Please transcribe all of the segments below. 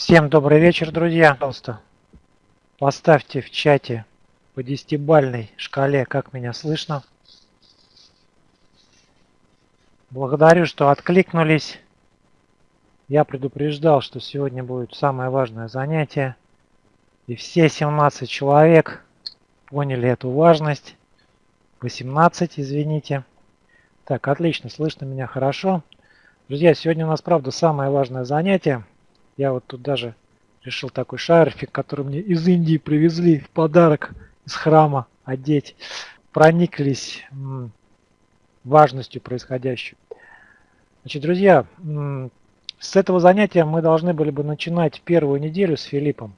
Всем добрый вечер, друзья. Пожалуйста, поставьте в чате по десятибальной шкале, как меня слышно. Благодарю, что откликнулись. Я предупреждал, что сегодня будет самое важное занятие. И все 17 человек поняли эту важность. 18, извините. Так, отлично, слышно меня хорошо. Друзья, сегодня у нас, правда, самое важное занятие. Я вот тут даже решил такой шарфик, который мне из Индии привезли в подарок из храма одеть. Прониклись важностью происходящего. Значит, друзья, с этого занятия мы должны были бы начинать первую неделю с Филиппом,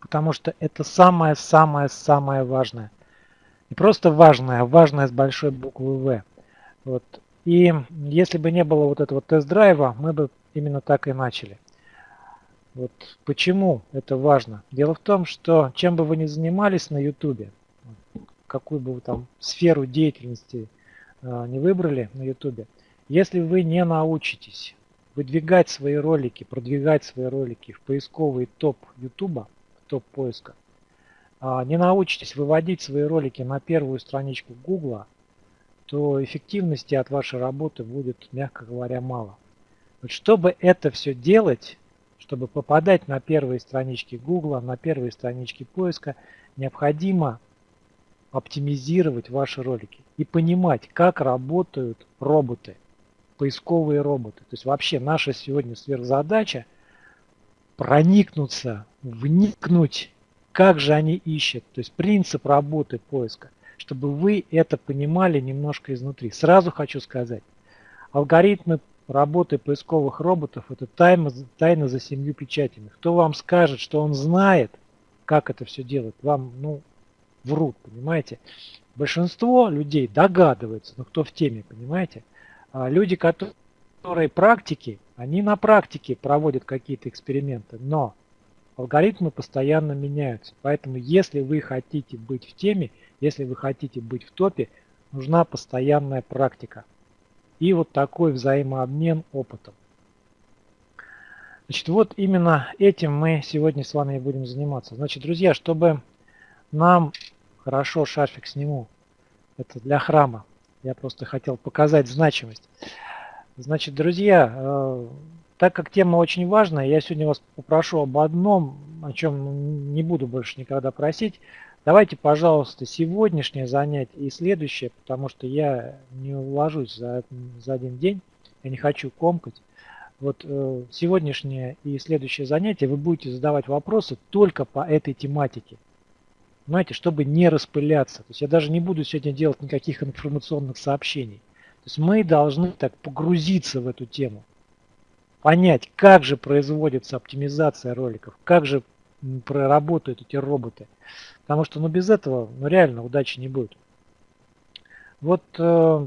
потому что это самое-самое-самое важное. Не просто важное, а важное с большой буквы В. Вот. И если бы не было вот этого тест-драйва, мы бы именно так и начали. Вот почему это важно? Дело в том, что чем бы вы ни занимались на YouTube, какую бы вы там сферу деятельности э, не выбрали на YouTube, если вы не научитесь выдвигать свои ролики, продвигать свои ролики в поисковый топ YouTube, топ поиска, э, не научитесь выводить свои ролики на первую страничку Google, то эффективности от вашей работы будет, мягко говоря, мало. Вот чтобы это все делать, чтобы попадать на первые странички Google, на первые странички поиска, необходимо оптимизировать ваши ролики и понимать, как работают роботы, поисковые роботы. То есть вообще наша сегодня сверхзадача проникнуться, вникнуть, как же они ищут, то есть принцип работы поиска чтобы вы это понимали немножко изнутри. Сразу хочу сказать, алгоритмы работы поисковых роботов – это тайна, тайна за семью печатями. Кто вам скажет, что он знает, как это все делать, вам ну, врут, понимаете? Большинство людей догадываются, но кто в теме, понимаете? А люди, которые практики, они на практике проводят какие-то эксперименты, но алгоритмы постоянно меняются. Поэтому если вы хотите быть в теме, если вы хотите быть в топе, нужна постоянная практика. И вот такой взаимообмен опытом. Значит, вот именно этим мы сегодня с вами будем заниматься. Значит, друзья, чтобы нам... Хорошо, шарфик сниму. Это для храма. Я просто хотел показать значимость. Значит, друзья, э, так как тема очень важная, я сегодня вас попрошу об одном, о чем не буду больше никогда просить. Давайте, пожалуйста, сегодняшнее занятие и следующее, потому что я не уложусь за, за один день, я не хочу комкать. Вот э, сегодняшнее и следующее занятие вы будете задавать вопросы только по этой тематике. Понимаете, чтобы не распыляться. То есть я даже не буду сегодня делать никаких информационных сообщений. То есть мы должны так погрузиться в эту тему понять, как же производится оптимизация роликов, как же проработают эти роботы. Потому что ну, без этого ну, реально удачи не будет. Вот э,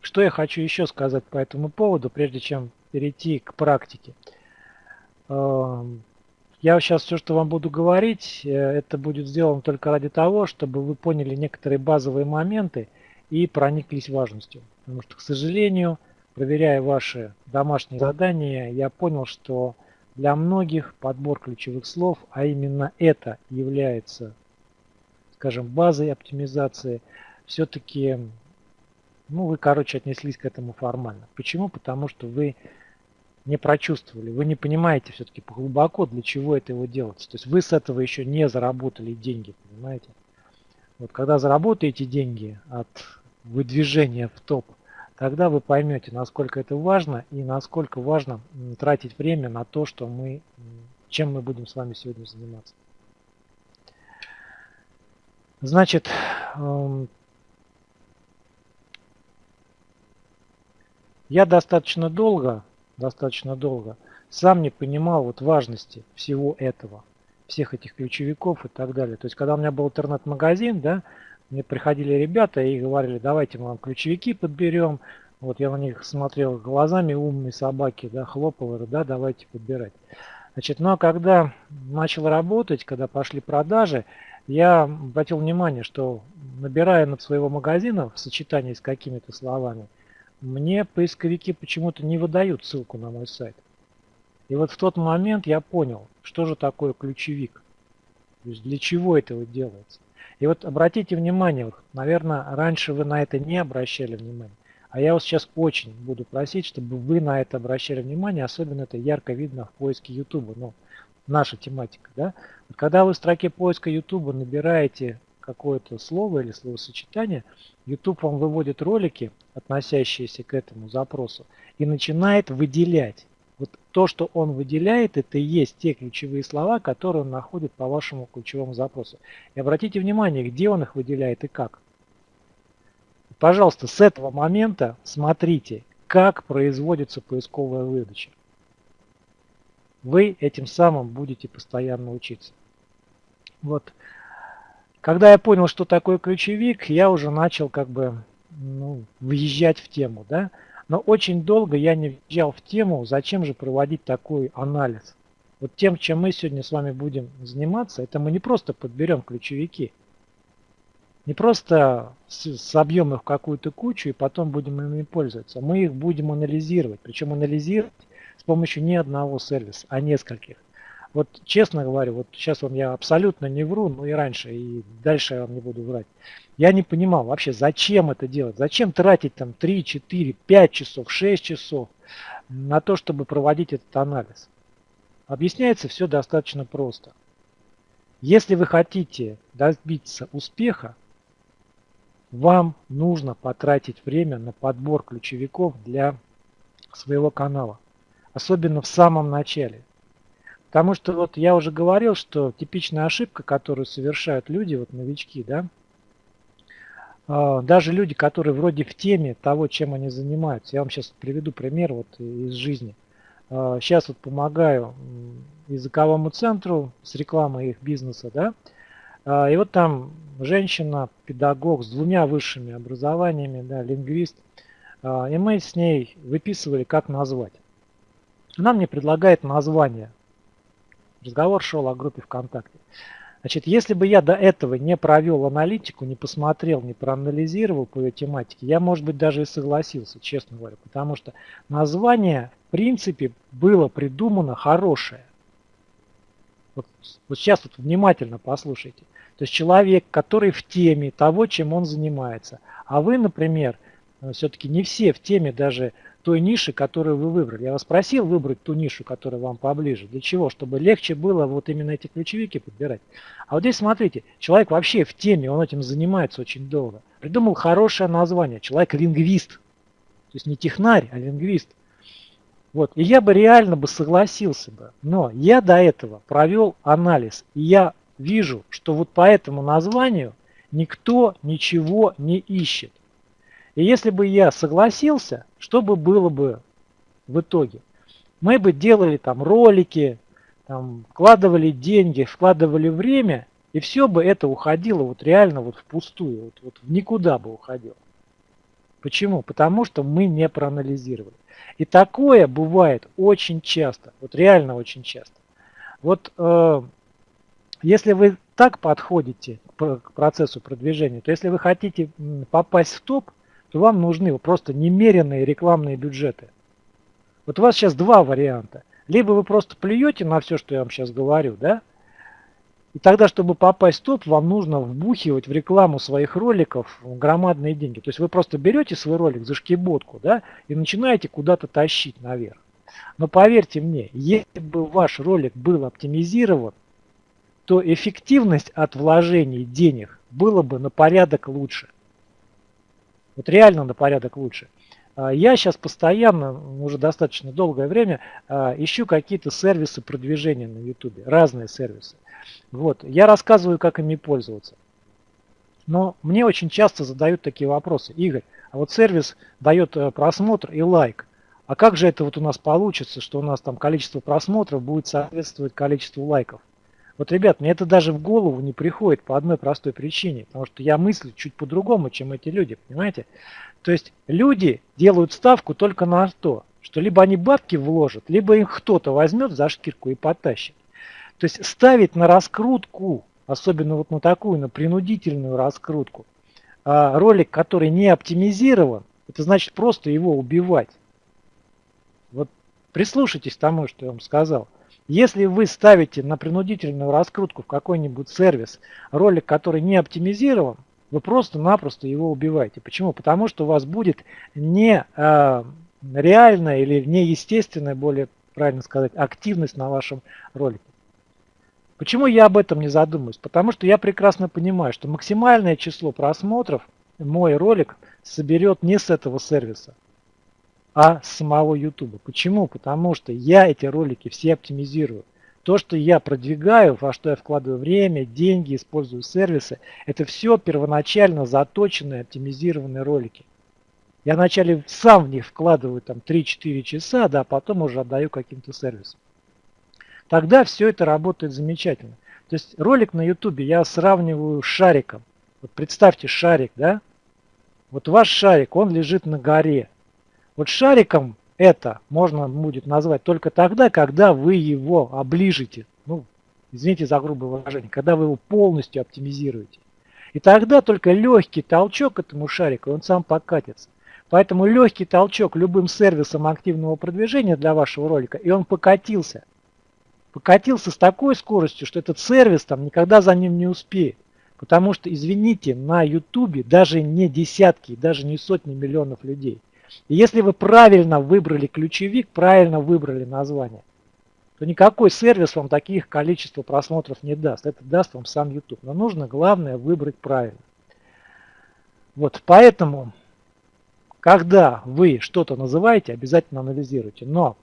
что я хочу еще сказать по этому поводу, прежде чем перейти к практике. Э, я сейчас все, что вам буду говорить, э, это будет сделано только ради того, чтобы вы поняли некоторые базовые моменты и прониклись важностью. Потому что, к сожалению, проверяя ваши домашние задания, я понял, что для многих подбор ключевых слов, а именно это является, скажем, базой оптимизации, все-таки, ну, вы, короче, отнеслись к этому формально. Почему? Потому что вы не прочувствовали, вы не понимаете все-таки глубоко, для чего это его делается. То есть вы с этого еще не заработали деньги, понимаете? Вот когда заработаете деньги от выдвижения в топ, тогда вы поймете, насколько это важно и насколько важно тратить время на то, что мы, чем мы будем с вами сегодня заниматься. Значит, эм, я достаточно долго, достаточно долго сам не понимал вот важности всего этого, всех этих ключевиков и так далее. То есть, когда у меня был интернет-магазин, да, мне приходили ребята и говорили, давайте мы вам ключевики подберем. Вот я на них смотрел глазами умной собаки, да, хлопал, да, давайте подбирать. Значит, но когда начал работать, когда пошли продажи, я обратил внимание, что набирая над своего магазина в сочетании с какими-то словами, мне поисковики почему-то не выдают ссылку на мой сайт. И вот в тот момент я понял, что же такое ключевик. То есть для чего это делается. И вот обратите внимание, вот, наверное, раньше вы на это не обращали внимания. А я вас сейчас очень буду просить, чтобы вы на это обращали внимание, особенно это ярко видно в поиске YouTube, ну, наша тематика, да. Вот когда вы в строке поиска YouTube набираете какое-то слово или словосочетание, YouTube вам выводит ролики, относящиеся к этому запросу, и начинает выделять. Вот то, что он выделяет, это и есть те ключевые слова, которые он находит по вашему ключевому запросу. И обратите внимание, где он их выделяет и как. Пожалуйста, с этого момента смотрите, как производится поисковая выдача. Вы этим самым будете постоянно учиться. Вот. Когда я понял, что такое ключевик, я уже начал как бы ну, въезжать в тему. Да? Но очень долго я не въезжал в тему, зачем же проводить такой анализ. Вот тем, чем мы сегодня с вами будем заниматься, это мы не просто подберем ключевики. Не просто собьем их в какую-то кучу и потом будем ими пользоваться. Мы их будем анализировать. Причем анализировать с помощью не одного сервиса, а нескольких. Вот честно говорю, вот сейчас вам я абсолютно не вру, ну и раньше, и дальше я вам не буду врать. Я не понимал вообще, зачем это делать, зачем тратить там 3, 4, 5 часов, 6 часов на то, чтобы проводить этот анализ. Объясняется все достаточно просто. Если вы хотите добиться успеха, вам нужно потратить время на подбор ключевиков для своего канала. Особенно в самом начале. Потому что вот я уже говорил, что типичная ошибка, которую совершают люди, вот новички, да, даже люди, которые вроде в теме того, чем они занимаются. Я вам сейчас приведу пример вот из жизни. Сейчас а, вот помогаю языковому центру с рекламой их бизнеса, да, а, и вот там женщина, педагог с двумя высшими образованиями, да, лингвист, и мы с ней выписывали, как назвать. Она мне предлагает название Разговор шел о группе ВКонтакте. Значит, если бы я до этого не провел аналитику, не посмотрел, не проанализировал по ее тематике, я, может быть, даже и согласился, честно говоря, потому что название, в принципе, было придумано хорошее. Вот, вот сейчас вот внимательно послушайте. То есть человек, который в теме того, чем он занимается. А вы, например, э, все-таки не все в теме даже той ниши, которую вы выбрали. Я вас просил выбрать ту нишу, которая вам поближе. Для чего? Чтобы легче было вот именно эти ключевики подбирать. А вот здесь смотрите, человек вообще в теме, он этим занимается очень долго. Придумал хорошее название. Человек лингвист. То есть не технарь, а лингвист. Вот. И я бы реально бы согласился бы. Но я до этого провел анализ. И я вижу, что вот по этому названию никто ничего не ищет. И если бы я согласился, что бы было бы в итоге? Мы бы делали там ролики, там, вкладывали деньги, вкладывали время, и все бы это уходило вот реально вот впустую, вот, вот в никуда бы уходило. Почему? Потому что мы не проанализировали. И такое бывает очень часто, вот реально очень часто. Вот э, если вы так подходите к процессу продвижения, то если вы хотите попасть в топ, то вам нужны просто немеренные рекламные бюджеты. Вот у вас сейчас два варианта. Либо вы просто плюете на все, что я вам сейчас говорю, да, и тогда, чтобы попасть в топ, вам нужно вбухивать в рекламу своих роликов громадные деньги. То есть вы просто берете свой ролик за шкиботку, да, и начинаете куда-то тащить наверх. Но поверьте мне, если бы ваш ролик был оптимизирован, то эффективность от вложений денег было бы на порядок лучше. Вот реально на порядок лучше. А, я сейчас постоянно, уже достаточно долгое время, а, ищу какие-то сервисы продвижения на YouTube, разные сервисы. Вот. Я рассказываю, как ими пользоваться. Но мне очень часто задают такие вопросы. Игорь, а вот сервис дает э, просмотр и лайк. А как же это вот у нас получится, что у нас там количество просмотров будет соответствовать количеству лайков? Вот, ребят, мне это даже в голову не приходит по одной простой причине, потому что я мыслю чуть по-другому, чем эти люди, понимаете? То есть люди делают ставку только на то, что либо они бабки вложат, либо их кто-то возьмет за шкирку и потащит. То есть ставить на раскрутку, особенно вот на такую, на принудительную раскрутку, а, ролик, который не оптимизирован, Это значит просто его убивать. Вот прислушайтесь к тому, что я вам сказал. Если вы ставите на принудительную раскрутку в какой-нибудь сервис ролик, который не оптимизирован, вы просто-напросто его убиваете. Почему? Потому что у вас будет не э, реальная или неестественная, более правильно сказать, активность на вашем ролике. Почему я об этом не задумываюсь? Потому что я прекрасно понимаю, что максимальное число просмотров мой ролик соберет не с этого сервиса, а самого YouTube. Почему? Потому что я эти ролики все оптимизирую. То, что я продвигаю, во что я вкладываю время, деньги, использую сервисы, это все первоначально заточенные, оптимизированные ролики. Я вначале сам в них вкладываю там 3-4 часа, да, а потом уже отдаю каким-то сервисам. Тогда все это работает замечательно. То есть ролик на YouTube я сравниваю с шариком. Вот представьте шарик, да? Вот ваш шарик, он лежит на горе. Вот шариком это можно будет назвать только тогда, когда вы его оближите. Ну, извините за грубое выражение, когда вы его полностью оптимизируете. И тогда только легкий толчок этому шарику, он сам покатится. Поэтому легкий толчок любым сервисом активного продвижения для вашего ролика, и он покатился. Покатился с такой скоростью, что этот сервис там никогда за ним не успеет. Потому что, извините, на YouTube даже не десятки, даже не сотни миллионов людей. Если вы правильно выбрали ключевик, правильно выбрали название, то никакой сервис вам таких количества просмотров не даст. Это даст вам сам YouTube. Но нужно, главное, выбрать правильно. Вот поэтому, когда вы что-то называете, обязательно анализируйте. Но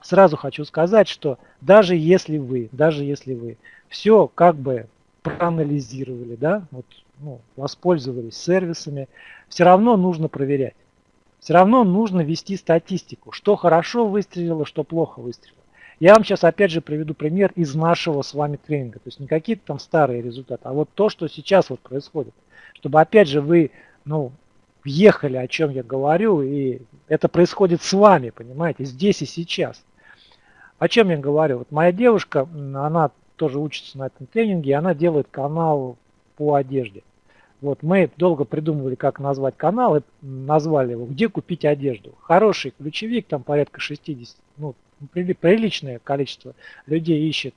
сразу хочу сказать, что даже если вы, даже если вы все как бы проанализировали, да, вот, ну, воспользовались сервисами, все равно нужно проверять все равно нужно вести статистику, что хорошо выстрелило, что плохо выстрелило. Я вам сейчас опять же приведу пример из нашего с вами тренинга. То есть не какие-то там старые результаты, а вот то, что сейчас вот происходит. Чтобы опять же вы ну, въехали, о чем я говорю, и это происходит с вами, понимаете, здесь и сейчас. О чем я говорю? Вот моя девушка, она тоже учится на этом тренинге, и она делает канал по одежде. Вот мы долго придумывали, как назвать канал, и назвали его «Где купить одежду?». Хороший ключевик, там порядка 60, ну, приличное количество людей ищет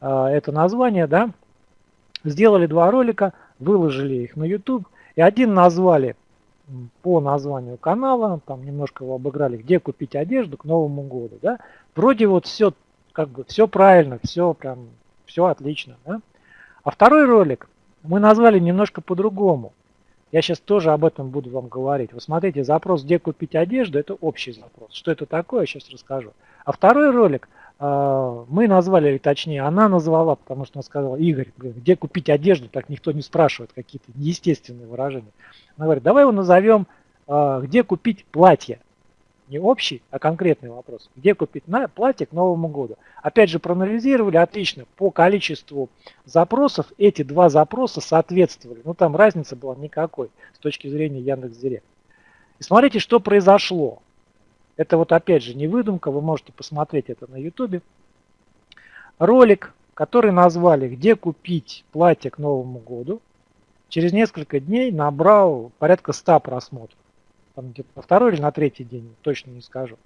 э, это название, да. Сделали два ролика, выложили их на YouTube, и один назвали по названию канала, там немножко его обыграли, где купить одежду к Новому году, да. Вроде вот все, как бы, все правильно, все прям, все отлично, да. А второй ролик – мы назвали немножко по-другому. Я сейчас тоже об этом буду вам говорить. Вы смотрите, запрос «Где купить одежду» – это общий запрос. Что это такое, я сейчас расскажу. А второй ролик э, мы назвали, или точнее, она назвала, потому что она сказала, Игорь, где купить одежду, так никто не спрашивает, какие-то естественные выражения. Она говорит, давай его назовем э, «Где купить платье» не общий, а конкретный вопрос. Где купить на платье к Новому году? Опять же, проанализировали отлично. По количеству запросов эти два запроса соответствовали. Ну, там разницы была никакой с точки зрения Яндекс.Директ. И смотрите, что произошло. Это вот опять же не выдумка, вы можете посмотреть это на YouTube. Ролик, который назвали «Где купить платье к Новому году», через несколько дней набрал порядка 100 просмотров там где-то на второй или на третий день, точно не скажу.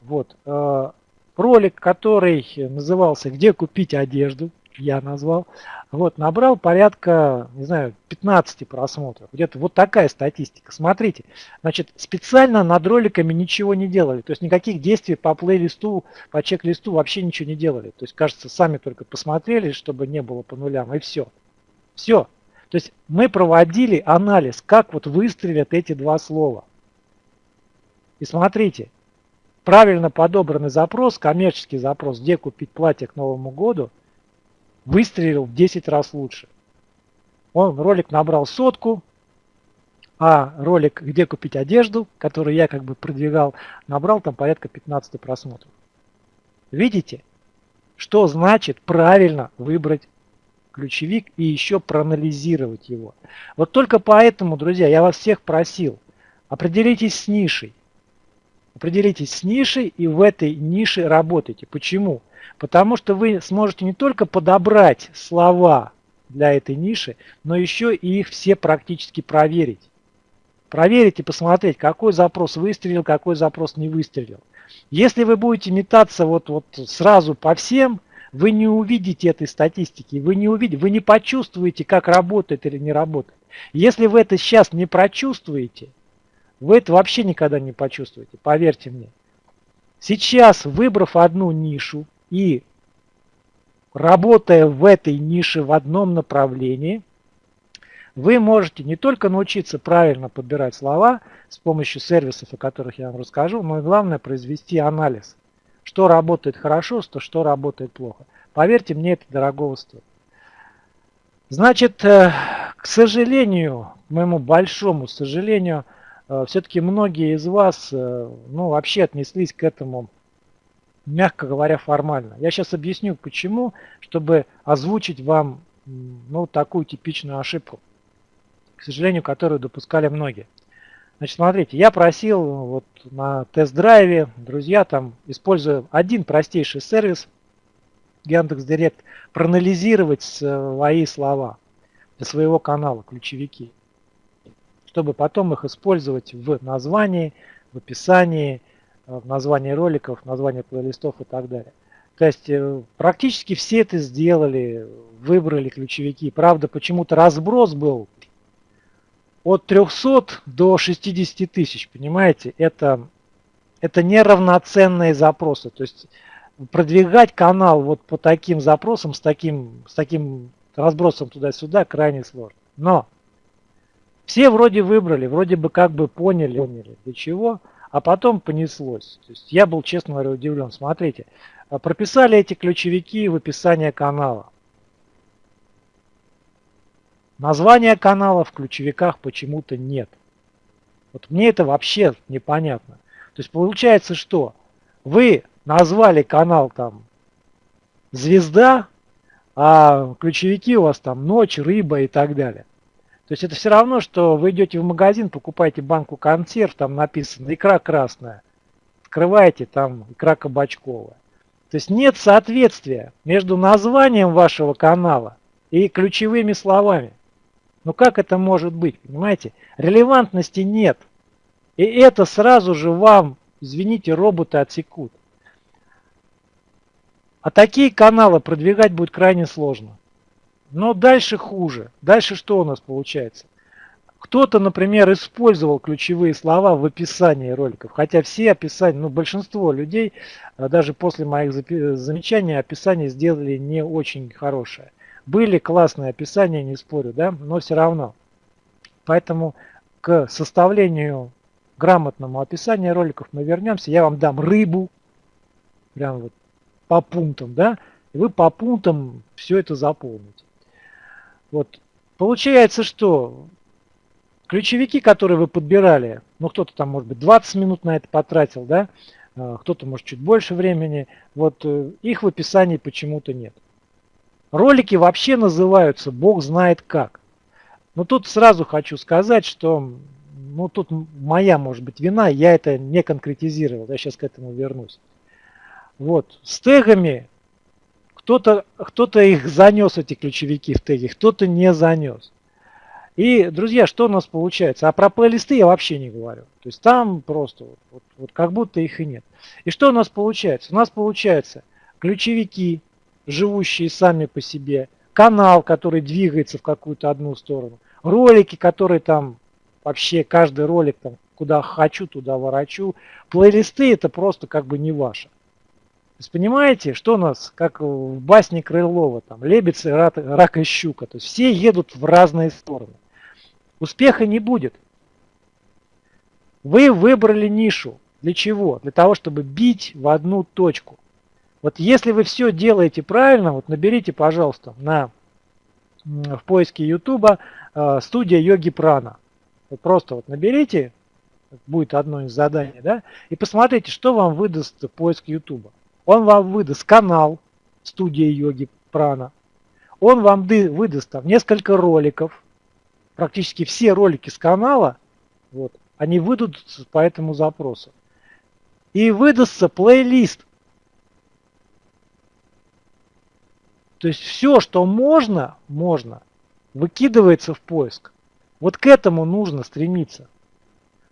Вот. Э, ролик, который назывался «Где купить одежду», я назвал, вот, набрал порядка, не знаю, 15 просмотров. Где-то вот такая статистика. Смотрите, значит, специально над роликами ничего не делали. То есть никаких действий по плейлисту, по чек-листу вообще ничего не делали. То есть, кажется, сами только посмотрели, чтобы не было по нулям, и все. Все. То есть мы проводили анализ, как вот выстрелят эти два слова. И смотрите, правильно подобранный запрос, коммерческий запрос, где купить платье к Новому году, выстрелил в 10 раз лучше. Он ролик набрал сотку, а ролик «Где купить одежду», который я как бы продвигал, набрал там порядка 15 просмотров. Видите, что значит правильно выбрать ключевик и еще проанализировать его. Вот только поэтому, друзья, я вас всех просил, определитесь с нишей. Определитесь с нишей и в этой нише работайте. Почему? Потому что вы сможете не только подобрать слова для этой ниши, но еще и их все практически проверить. проверить и посмотреть, какой запрос выстрелил, какой запрос не выстрелил. Если вы будете метаться вот, вот сразу по всем, вы не увидите этой статистики, вы не увидите, вы не почувствуете, как работает или не работает. Если вы это сейчас не прочувствуете, вы это вообще никогда не почувствуете, поверьте мне. Сейчас, выбрав одну нишу и работая в этой нише в одном направлении, вы можете не только научиться правильно подбирать слова с помощью сервисов, о которых я вам расскажу, но и главное произвести анализ, что работает хорошо, что работает плохо. Поверьте мне, это дорогого стоит. Значит, э, к сожалению, к моему большому сожалению, все-таки многие из вас э, ну, вообще отнеслись к этому, мягко говоря, формально. Я сейчас объясню почему, чтобы озвучить вам ну, такую типичную ошибку, к сожалению, которую допускали многие. Значит, смотрите, я просил вот на тест-драйве, друзья, там, используя один простейший сервис – Яндекс.Директ проанализировать свои слова для своего канала, ключевики, чтобы потом их использовать в названии, в описании, в названии роликов, в названии плейлистов и так далее. То есть э, практически все это сделали, выбрали ключевики. Правда, почему-то разброс был от 300 до 60 тысяч, понимаете? Это, это неравноценные запросы. То есть продвигать канал вот по таким запросам, с таким, с таким разбросом туда-сюда крайне сложно. Но все вроде выбрали, вроде бы как бы поняли, поняли для чего, а потом понеслось. То есть я был, честно говоря, удивлен. Смотрите, а прописали эти ключевики в описании канала. Названия канала в ключевиках почему-то нет. Вот мне это вообще непонятно. То есть получается, что вы назвали канал там звезда, а ключевики у вас там ночь, рыба и так далее. То есть это все равно, что вы идете в магазин, покупаете банку консерв, там написано икра красная, открываете, там икра кабачковая. То есть нет соответствия между названием вашего канала и ключевыми словами. Ну как это может быть, понимаете? Релевантности нет. И это сразу же вам, извините, роботы отсекут. А такие каналы продвигать будет крайне сложно. Но дальше хуже. Дальше что у нас получается? Кто-то, например, использовал ключевые слова в описании роликов, хотя все описания, ну большинство людей, а даже после моих замечаний, описания сделали не очень хорошее. Были классные описания, не спорю, да, но все равно. Поэтому к составлению грамотному описания роликов мы вернемся. Я вам дам рыбу, прям вот по пунктам, да, и вы по пунктам все это заполните. Вот. Получается, что ключевики, которые вы подбирали, ну кто-то там, может быть, 20 минут на это потратил, да, а, кто-то, может, чуть больше времени, вот э, их в описании почему-то нет. Ролики вообще называются «Бог знает как». Но тут сразу хочу сказать, что ну, тут моя, может быть, вина, я это не конкретизировал, я сейчас к этому вернусь. Вот. С тегами кто-то кто, -то, их занес, эти ключевики в теги, кто-то не занес. И, друзья, что у нас получается? А про плейлисты я вообще не говорю. То есть там просто вот, вот, вот как будто их и нет. И что у нас получается? У нас получается ключевики, живущие сами по себе, канал, который двигается в какую-то одну сторону, ролики, которые там вообще каждый ролик там куда хочу, туда ворочу. Плейлисты это просто как бы не ваше. То есть понимаете, что у нас, как в басне Крылова, там, лебедцы, рак, рак и щука. То есть все едут в разные стороны. Успеха не будет. Вы выбрали нишу. Для чего? Для того, чтобы бить в одну точку. Вот если вы все делаете правильно, вот наберите, пожалуйста, на, в поиске YouTube э, студия йоги прана. Вот просто вот наберите, будет одно из заданий, да, и посмотрите, что вам выдаст поиск YouTube. Он вам выдаст канал студии йоги прана. Он вам выдаст там несколько роликов. Практически все ролики с канала, вот, они выйдут по этому запросу. И выдастся плейлист. То есть все, что можно, можно, выкидывается в поиск. Вот к этому нужно стремиться.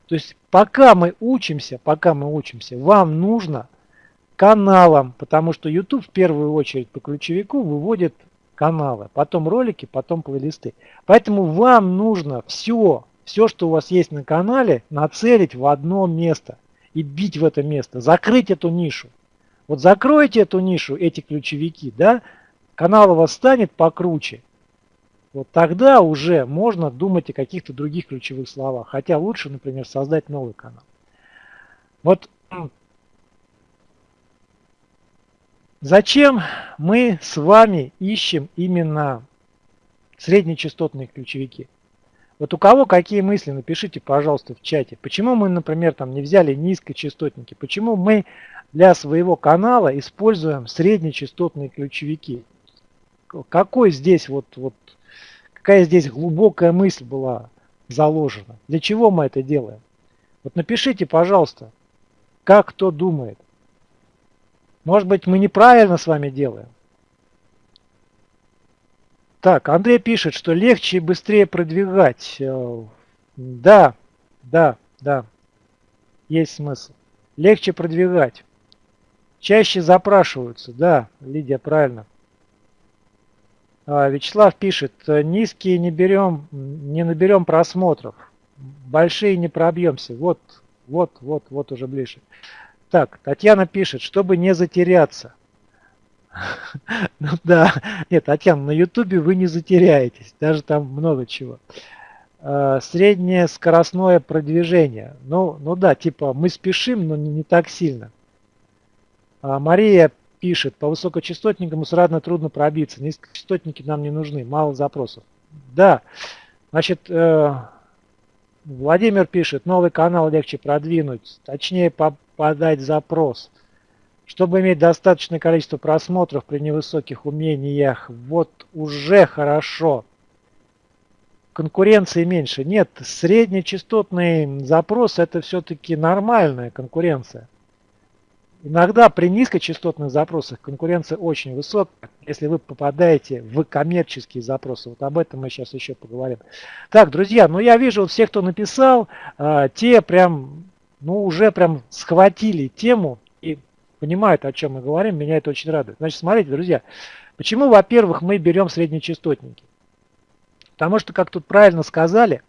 То есть пока мы учимся, пока мы учимся, вам нужно каналам, потому что YouTube в первую очередь по ключевику выводит каналы, потом ролики, потом плейлисты. Поэтому вам нужно все, все, что у вас есть на канале, нацелить в одно место и бить в это место, закрыть эту нишу. Вот закройте эту нишу, эти ключевики, да, канал у вас станет покруче. Вот тогда уже можно думать о каких-то других ключевых словах. Хотя лучше, например, создать новый канал. Вот Зачем мы с вами ищем именно среднечастотные ключевики? Вот у кого какие мысли, напишите, пожалуйста, в чате. Почему мы, например, там не взяли низкочастотники? Почему мы для своего канала используем среднечастотные ключевики? Какой здесь вот, вот, какая здесь глубокая мысль была заложена? Для чего мы это делаем? Вот напишите, пожалуйста, как кто думает. Может быть, мы неправильно с вами делаем? Так, Андрей пишет, что легче и быстрее продвигать. Э, да, да, да, есть смысл. Легче продвигать. Чаще запрашиваются. Да, Лидия, правильно. А, Вячеслав пишет, низкие не берем, не наберем просмотров. Большие не пробьемся. Вот, вот, вот, вот уже ближе. Так, Татьяна пишет, чтобы не затеряться. Ну да, нет, Татьяна, на ютубе вы не затеряетесь, даже там много чего. А, среднее скоростное продвижение. Ну, ну да, типа мы спешим, но не, так сильно. А Мария пишет, по высокочастотникам усрадно трудно пробиться. Низкочастотники нам не нужны, мало запросов. Да, значит, э, Владимир пишет, новый канал легче продвинуть, точнее подать запрос. Чтобы иметь достаточное количество просмотров при невысоких умениях, вот уже хорошо. Конкуренции меньше. Нет, среднечастотный запрос это все-таки нормальная конкуренция. Иногда при низкочастотных запросах конкуренция очень высокая, если вы попадаете в коммерческие запросы. Вот об этом мы сейчас еще поговорим. Так, друзья, ну я вижу, все, кто написал, а, те прям, ну уже прям схватили тему и понимают, о чем мы говорим. Меня это очень радует. Значит, смотрите, друзья, почему, во-первых, мы берем среднечастотники? Потому что, как тут правильно сказали,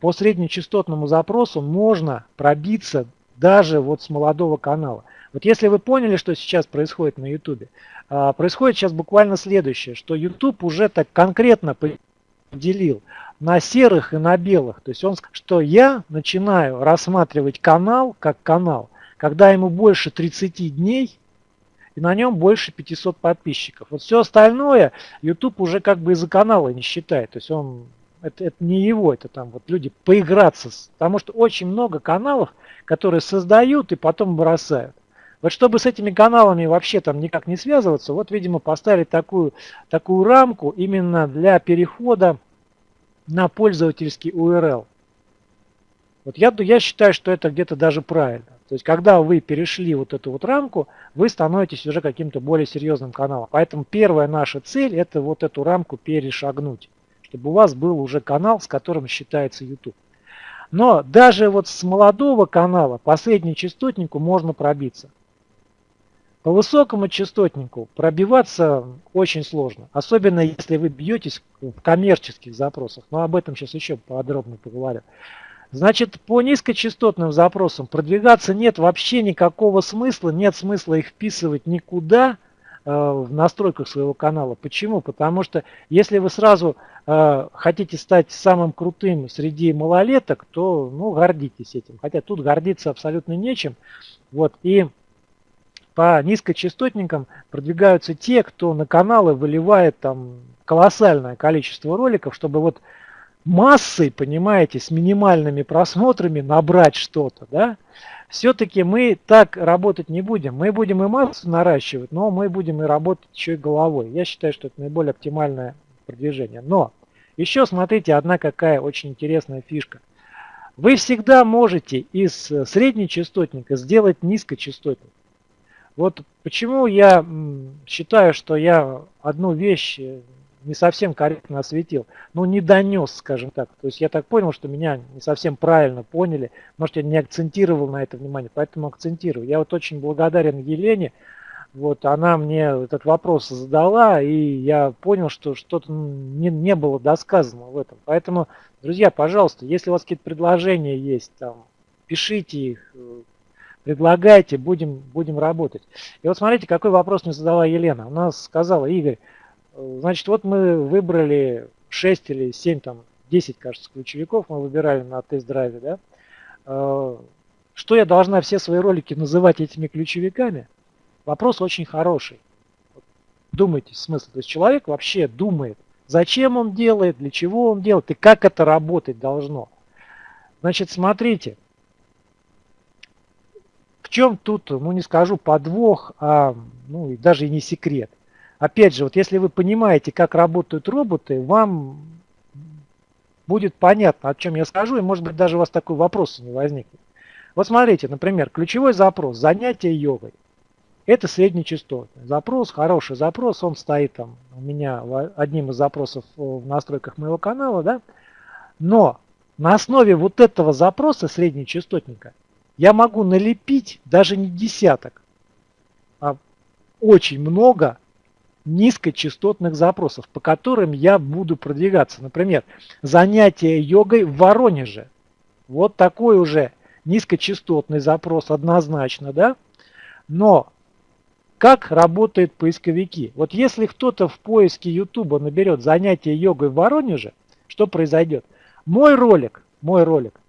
по среднечастотному запросу можно пробиться даже вот с молодого канала. Вот если вы поняли, что сейчас происходит на YouTube, а, происходит сейчас буквально следующее, что YouTube уже так конкретно поделил на серых и на белых. То есть он, что я начинаю рассматривать канал как канал, когда ему больше 30 дней, и на нем больше 500 подписчиков. Вот все остальное YouTube уже как бы из-за канала не считает. То есть он это, это не его, это там вот люди поиграться. Потому что очень много каналов, которые создают и потом бросают. Вот чтобы с этими каналами вообще там никак не связываться, вот, видимо, поставили такую, такую рамку именно для перехода на пользовательский URL. Вот я, я считаю, что это где-то даже правильно. То есть, когда вы перешли вот эту вот рамку, вы становитесь уже каким-то более серьезным каналом. Поэтому первая наша цель – это вот эту рамку перешагнуть, чтобы у вас был уже канал, с которым считается YouTube. Но даже вот с молодого канала по среднечастотнику можно пробиться. По высокому частотнику пробиваться очень сложно, особенно если вы бьетесь в коммерческих запросах, но об этом сейчас еще подробно поговорю. Значит, по низкочастотным запросам продвигаться нет вообще никакого смысла, нет смысла их вписывать никуда э, в настройках своего канала. Почему? Потому что если вы сразу э, хотите стать самым крутым среди малолеток, то ну, гордитесь этим. Хотя тут гордиться абсолютно нечем. Вот, и по низкочастотникам продвигаются те, кто на каналы выливает там колоссальное количество роликов, чтобы вот массой, понимаете, с минимальными просмотрами набрать что-то, да, все-таки мы так работать не будем. Мы будем и массу наращивать, но мы будем и работать еще и головой. Я считаю, что это наиболее оптимальное продвижение. Но еще смотрите, одна какая очень интересная фишка. Вы всегда можете из среднечастотника сделать низкочастотник. Вот почему я считаю, что я одну вещь э, не совсем корректно осветил, ну не донес, скажем так. То есть я так понял, что меня не совсем правильно поняли, может я не акцентировал на это внимание, поэтому акцентирую. Я вот очень благодарен Елене, вот она мне этот вопрос задала, и я понял, что что-то не, не было досказано в этом. Поэтому, друзья, пожалуйста, если у вас какие-то предложения есть, там, пишите их, э, предлагайте, будем, будем работать. И вот смотрите, какой вопрос мне задала Елена. Она сказала, Игорь, э, значит, вот мы выбрали 6 или 7, там, 10, кажется, ключевиков мы выбирали на тест-драйве, да? Э, что я должна все свои ролики называть этими ключевиками? Вопрос очень хороший. Думайте смысл. То есть человек вообще думает, зачем он делает, для чего он делает и как это работать должно. Значит, смотрите, чем тут, ну не скажу подвох, а ну даже и не секрет. Опять же, вот если вы понимаете, как работают роботы, вам будет понятно, о чем я скажу, и может быть даже у вас такой вопрос не возникнет. Вот смотрите, например, ключевой запрос – занятие йогой. Это среднечастотный запрос, хороший запрос, он стоит там у меня одним из запросов в настройках моего канала, да. Но на основе вот этого запроса среднечастотника я могу налепить даже не десяток, а очень много низкочастотных запросов, по которым я буду продвигаться. Например, занятие йогой в Воронеже. Вот такой уже низкочастотный запрос однозначно, да? Но как работают поисковики? Вот если кто-то в поиске YouTube наберет занятие йогой в Воронеже, что произойдет? Мой ролик, мой ролик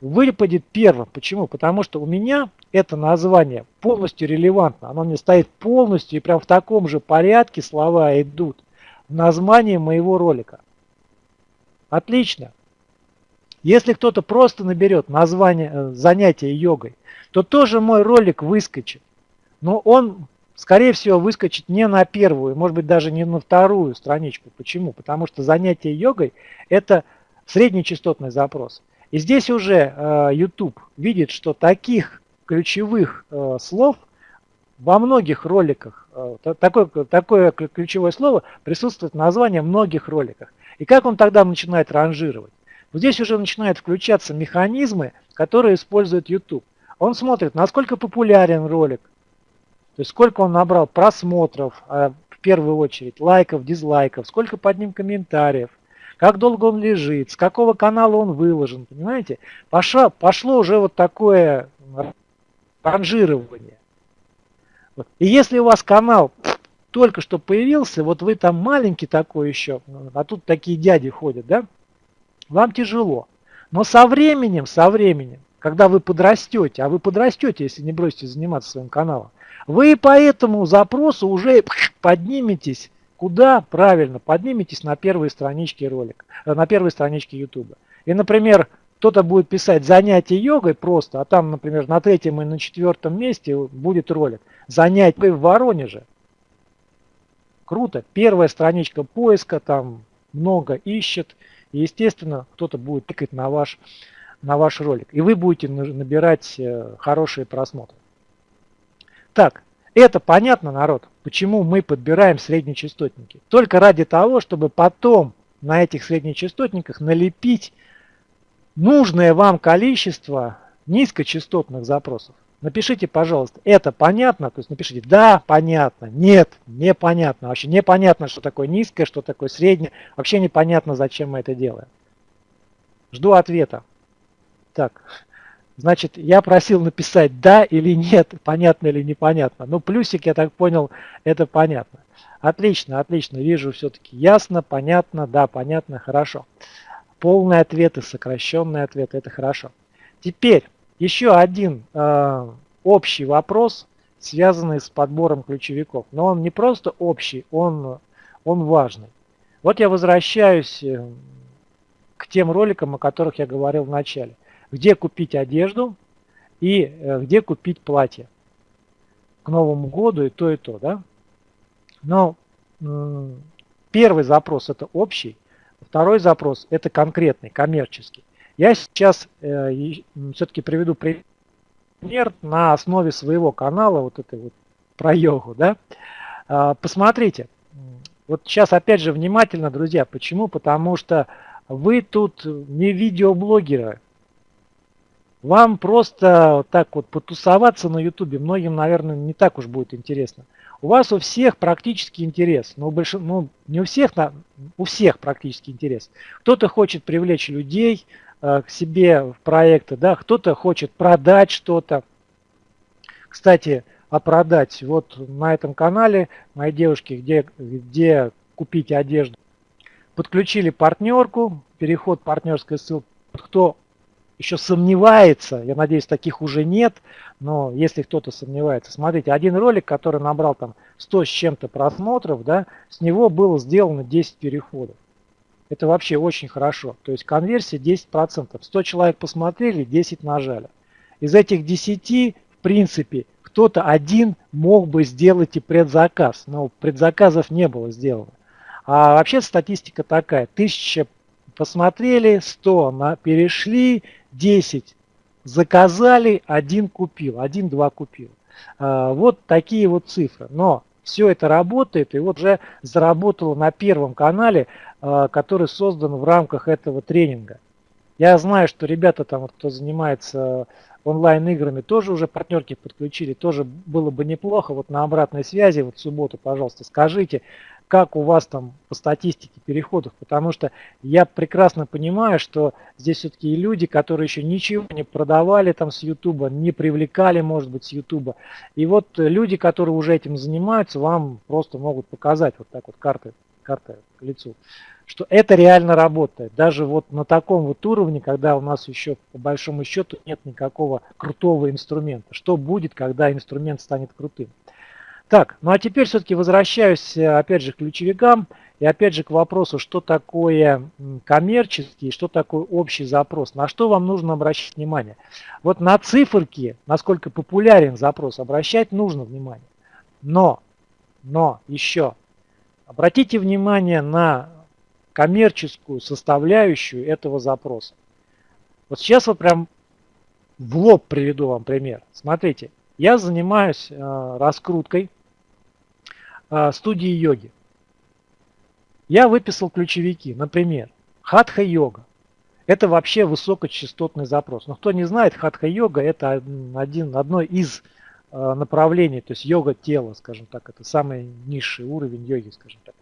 выпадет первым. Почему? Потому что у меня это название полностью релевантно. Оно мне стоит полностью и прям в таком же порядке слова идут в названии моего ролика. Отлично. Если кто-то просто наберет название э, занятия йогой, то тоже мой ролик выскочит. Но он скорее всего, выскочит не на первую, может быть, даже не на вторую страничку. Почему? Потому что занятие йогой – это среднечастотный запрос. И здесь уже э, YouTube видит, что таких ключевых э, слов во многих роликах, э, такое, такое ключевое слово присутствует в названии многих роликах. И как он тогда начинает ранжировать? Вот здесь уже начинают включаться механизмы, которые использует YouTube. Он смотрит, насколько популярен ролик, то есть сколько он набрал просмотров, а, в первую очередь, лайков, дизлайков, сколько под ним комментариев, как долго он лежит, с какого канала он выложен, понимаете? Пошло, пошло уже вот такое ранжирование. Вот. И если у вас канал только что появился, вот вы там маленький такой еще, а тут такие дяди ходят, да, вам тяжело. Но со временем, со временем, когда вы подрастете, а вы подрастете, если не бросите заниматься своим каналом, вы по этому запросу уже подниметесь куда? Правильно, подниметесь на первые странички ролика, э, на первой страничке YouTube. И, например, кто-то будет писать занятие йогой просто, а там, например, на третьем и на четвертом месте будет ролик занятие в Воронеже. Круто. Первая страничка поиска, там много ищет. И, естественно, кто-то будет тыкать на ваш, на ваш ролик. И вы будете набирать э, хорошие просмотры. Так, это понятно, народ, почему мы подбираем среднечастотники. Только ради того, чтобы потом на этих среднечастотниках налепить нужное вам количество низкочастотных запросов. Напишите, пожалуйста, это понятно? То есть напишите, да, понятно, нет, непонятно. Вообще непонятно, что такое низкое, что такое среднее. Вообще непонятно, зачем мы это делаем. Жду ответа. Так, Значит, я просил написать да или нет, понятно или непонятно. Ну, плюсик, я так понял, это понятно. Отлично, отлично, вижу все-таки ясно, понятно, да, понятно, хорошо. Полный ответ и сокращенный ответ, это хорошо. Теперь еще один э, общий вопрос, связанный с подбором ключевиков. Но он не просто общий, он, он важный. Вот я возвращаюсь э, к тем роликам, о которых я говорил в начале где купить одежду и э, где купить платье. К Новому году и то, и то. Да? Но первый запрос это общий, второй запрос это конкретный, коммерческий. Я сейчас э, все-таки приведу пример на основе своего канала, вот этой вот про йогу. Да? Э, посмотрите, Вот сейчас опять же внимательно, друзья. Почему? Потому что вы тут не видеоблогеры. Вам просто так вот потусоваться на ютубе многим, наверное, не так уж будет интересно. У вас у всех практически интерес, но у большин... ну, не у всех, у всех практически интерес. Кто-то хочет привлечь людей э, к себе в проекты, да, кто-то хочет продать что-то. Кстати, а продать, вот на этом канале моей девушки, где, где купить одежду, подключили партнерку, переход партнерской ссылки. Кто еще сомневается, я надеюсь, таких уже нет, но если кто-то сомневается, смотрите, один ролик, который набрал там 100 с чем-то просмотров, да, с него было сделано 10 переходов. Это вообще очень хорошо. То есть конверсия 10%. 100 человек посмотрели, 10 нажали. Из этих 10, в принципе, кто-то один мог бы сделать и предзаказ, но предзаказов не было сделано. А вообще статистика такая. 1000 посмотрели, 100 на, перешли, 10 заказали, один купил, один-два купил. А, вот такие вот цифры. Но все это работает и вот уже заработало на первом канале, а, который создан в рамках этого тренинга. Я знаю, что ребята там, кто занимается онлайн-играми, тоже уже партнерки подключили, тоже было бы неплохо. Вот на обратной связи, вот в субботу, пожалуйста, скажите, как у вас там по статистике переходов, потому что я прекрасно понимаю, что здесь все-таки и люди, которые еще ничего не продавали там с Ютуба, не привлекали, может быть, с Ютуба. И вот люди, которые уже этим занимаются, вам просто могут показать вот так вот карты, карты к лицу, что это реально работает. Даже вот на таком вот уровне, когда у нас еще по большому счету нет никакого крутого инструмента. Что будет, когда инструмент станет крутым? Так, ну а теперь все-таки возвращаюсь э, опять же к ключевикам и опять же к вопросу, что такое коммерческий, что такое общий запрос, на что вам нужно обращать внимание. Вот на циферки, насколько популярен запрос, обращать нужно внимание. Но, но еще, обратите внимание на коммерческую составляющую этого запроса. Вот сейчас вот прям в лоб приведу вам пример. Смотрите, я занимаюсь э, раскруткой студии йоги. Я выписал ключевики, например, хатха-йога. Это вообще высокочастотный запрос. Но кто не знает, хатха-йога это один, одно из а, направлений, то есть йога тела, скажем так, это самый низший уровень йоги, скажем так.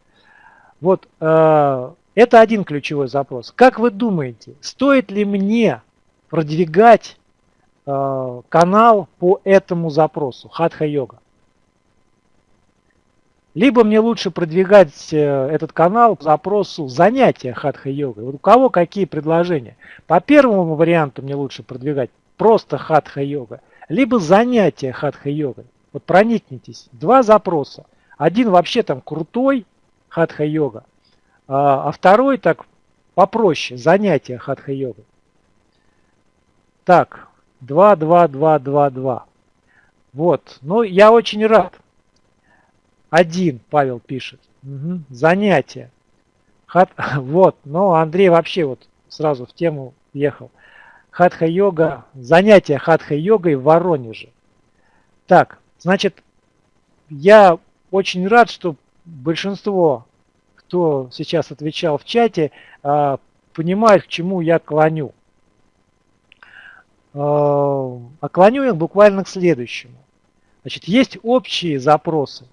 Вот, а, это один ключевой запрос. Как вы думаете, стоит ли мне продвигать канал по этому запросу, хатха-йога? Либо мне лучше продвигать э, этот канал по запросу занятия хатха-йогой. Вот у кого какие предложения? По первому варианту мне лучше продвигать просто хатха-йога, либо занятия хатха-йогой. Вот проникнитесь. Два запроса. Один вообще там крутой, хатха-йога, а, а второй так попроще, занятия хатха-йогой. Так, 2, 2, 2, 2, 2. Вот, ну я очень рад. Один, Павел пишет. Угу. Занятие. Хат... Вот, но Андрей вообще вот сразу в тему ехал. Хатха-йога, занятие хатха-йогой в Воронеже. Так, значит, я очень рад, что большинство, кто сейчас отвечал в чате, а, понимает, к чему я клоню. А, а клоню их буквально к следующему. Значит, есть общие запросы.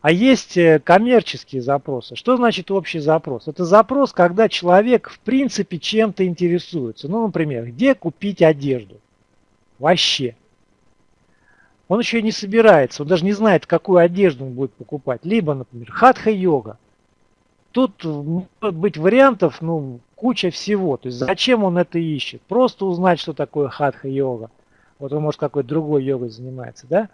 А есть э, коммерческие запросы. Что значит общий запрос? Это запрос, когда человек в принципе чем-то интересуется. Ну, например, где купить одежду? Вообще. Он еще не собирается, он даже не знает, какую одежду он будет покупать. Либо, например, хатха-йога. Тут может быть вариантов, ну, куча всего. То есть зачем он это ищет? Просто узнать, что такое хатха-йога. Вот он, может, какой-то другой йогой занимается, да?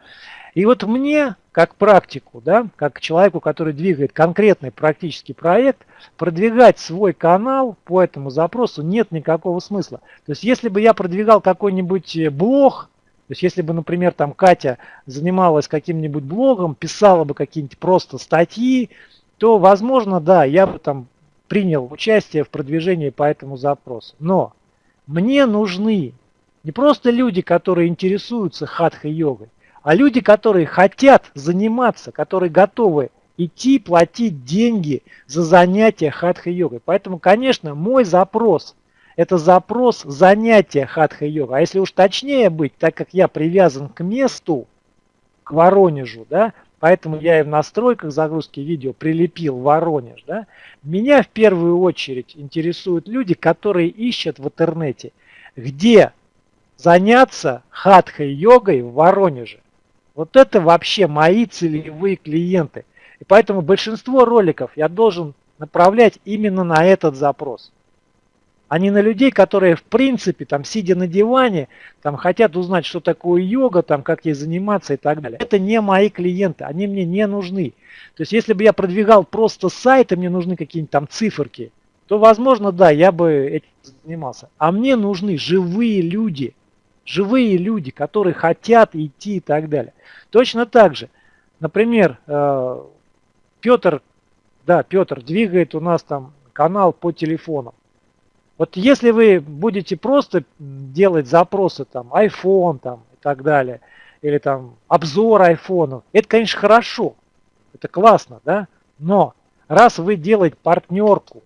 И вот мне, как практику, да, как человеку, который двигает конкретный практический проект, продвигать свой канал по этому запросу нет никакого смысла. То есть если бы я продвигал какой-нибудь э, блог, то есть если бы, например, там Катя занималась каким-нибудь блогом, писала бы какие-нибудь просто статьи, то, возможно, да, я бы там принял участие в продвижении по этому запросу. Но мне нужны не просто люди, которые интересуются хатха-йогой, а люди, которые хотят заниматься, которые готовы идти платить деньги за занятия хатха-йогой. Поэтому, конечно, мой запрос – это запрос занятия хатха-йога. А если уж точнее быть, так как я привязан к месту, к Воронежу, да, поэтому я и в настройках загрузки видео прилепил Воронеж, да, меня в первую очередь интересуют люди, которые ищут в интернете, где заняться хатха-йогой в Воронеже. Вот это вообще мои целевые клиенты. И поэтому большинство роликов я должен направлять именно на этот запрос. А не на людей, которые в принципе, там, сидя на диване, там, хотят узнать, что такое йога, там, как ей заниматься и так далее. Это не мои клиенты, они мне не нужны. То есть, если бы я продвигал просто сайт, и мне нужны какие-нибудь там циферки, то, возможно, да, я бы этим занимался. А мне нужны живые люди, живые люди, которые хотят идти и так далее. Точно так же, например, э, Петр, да, Петр двигает у нас там канал по телефонам. Вот если вы будете просто делать запросы там iPhone там и так далее, или там обзор айфонов, это, конечно, хорошо, это классно, да, но раз вы делаете партнерку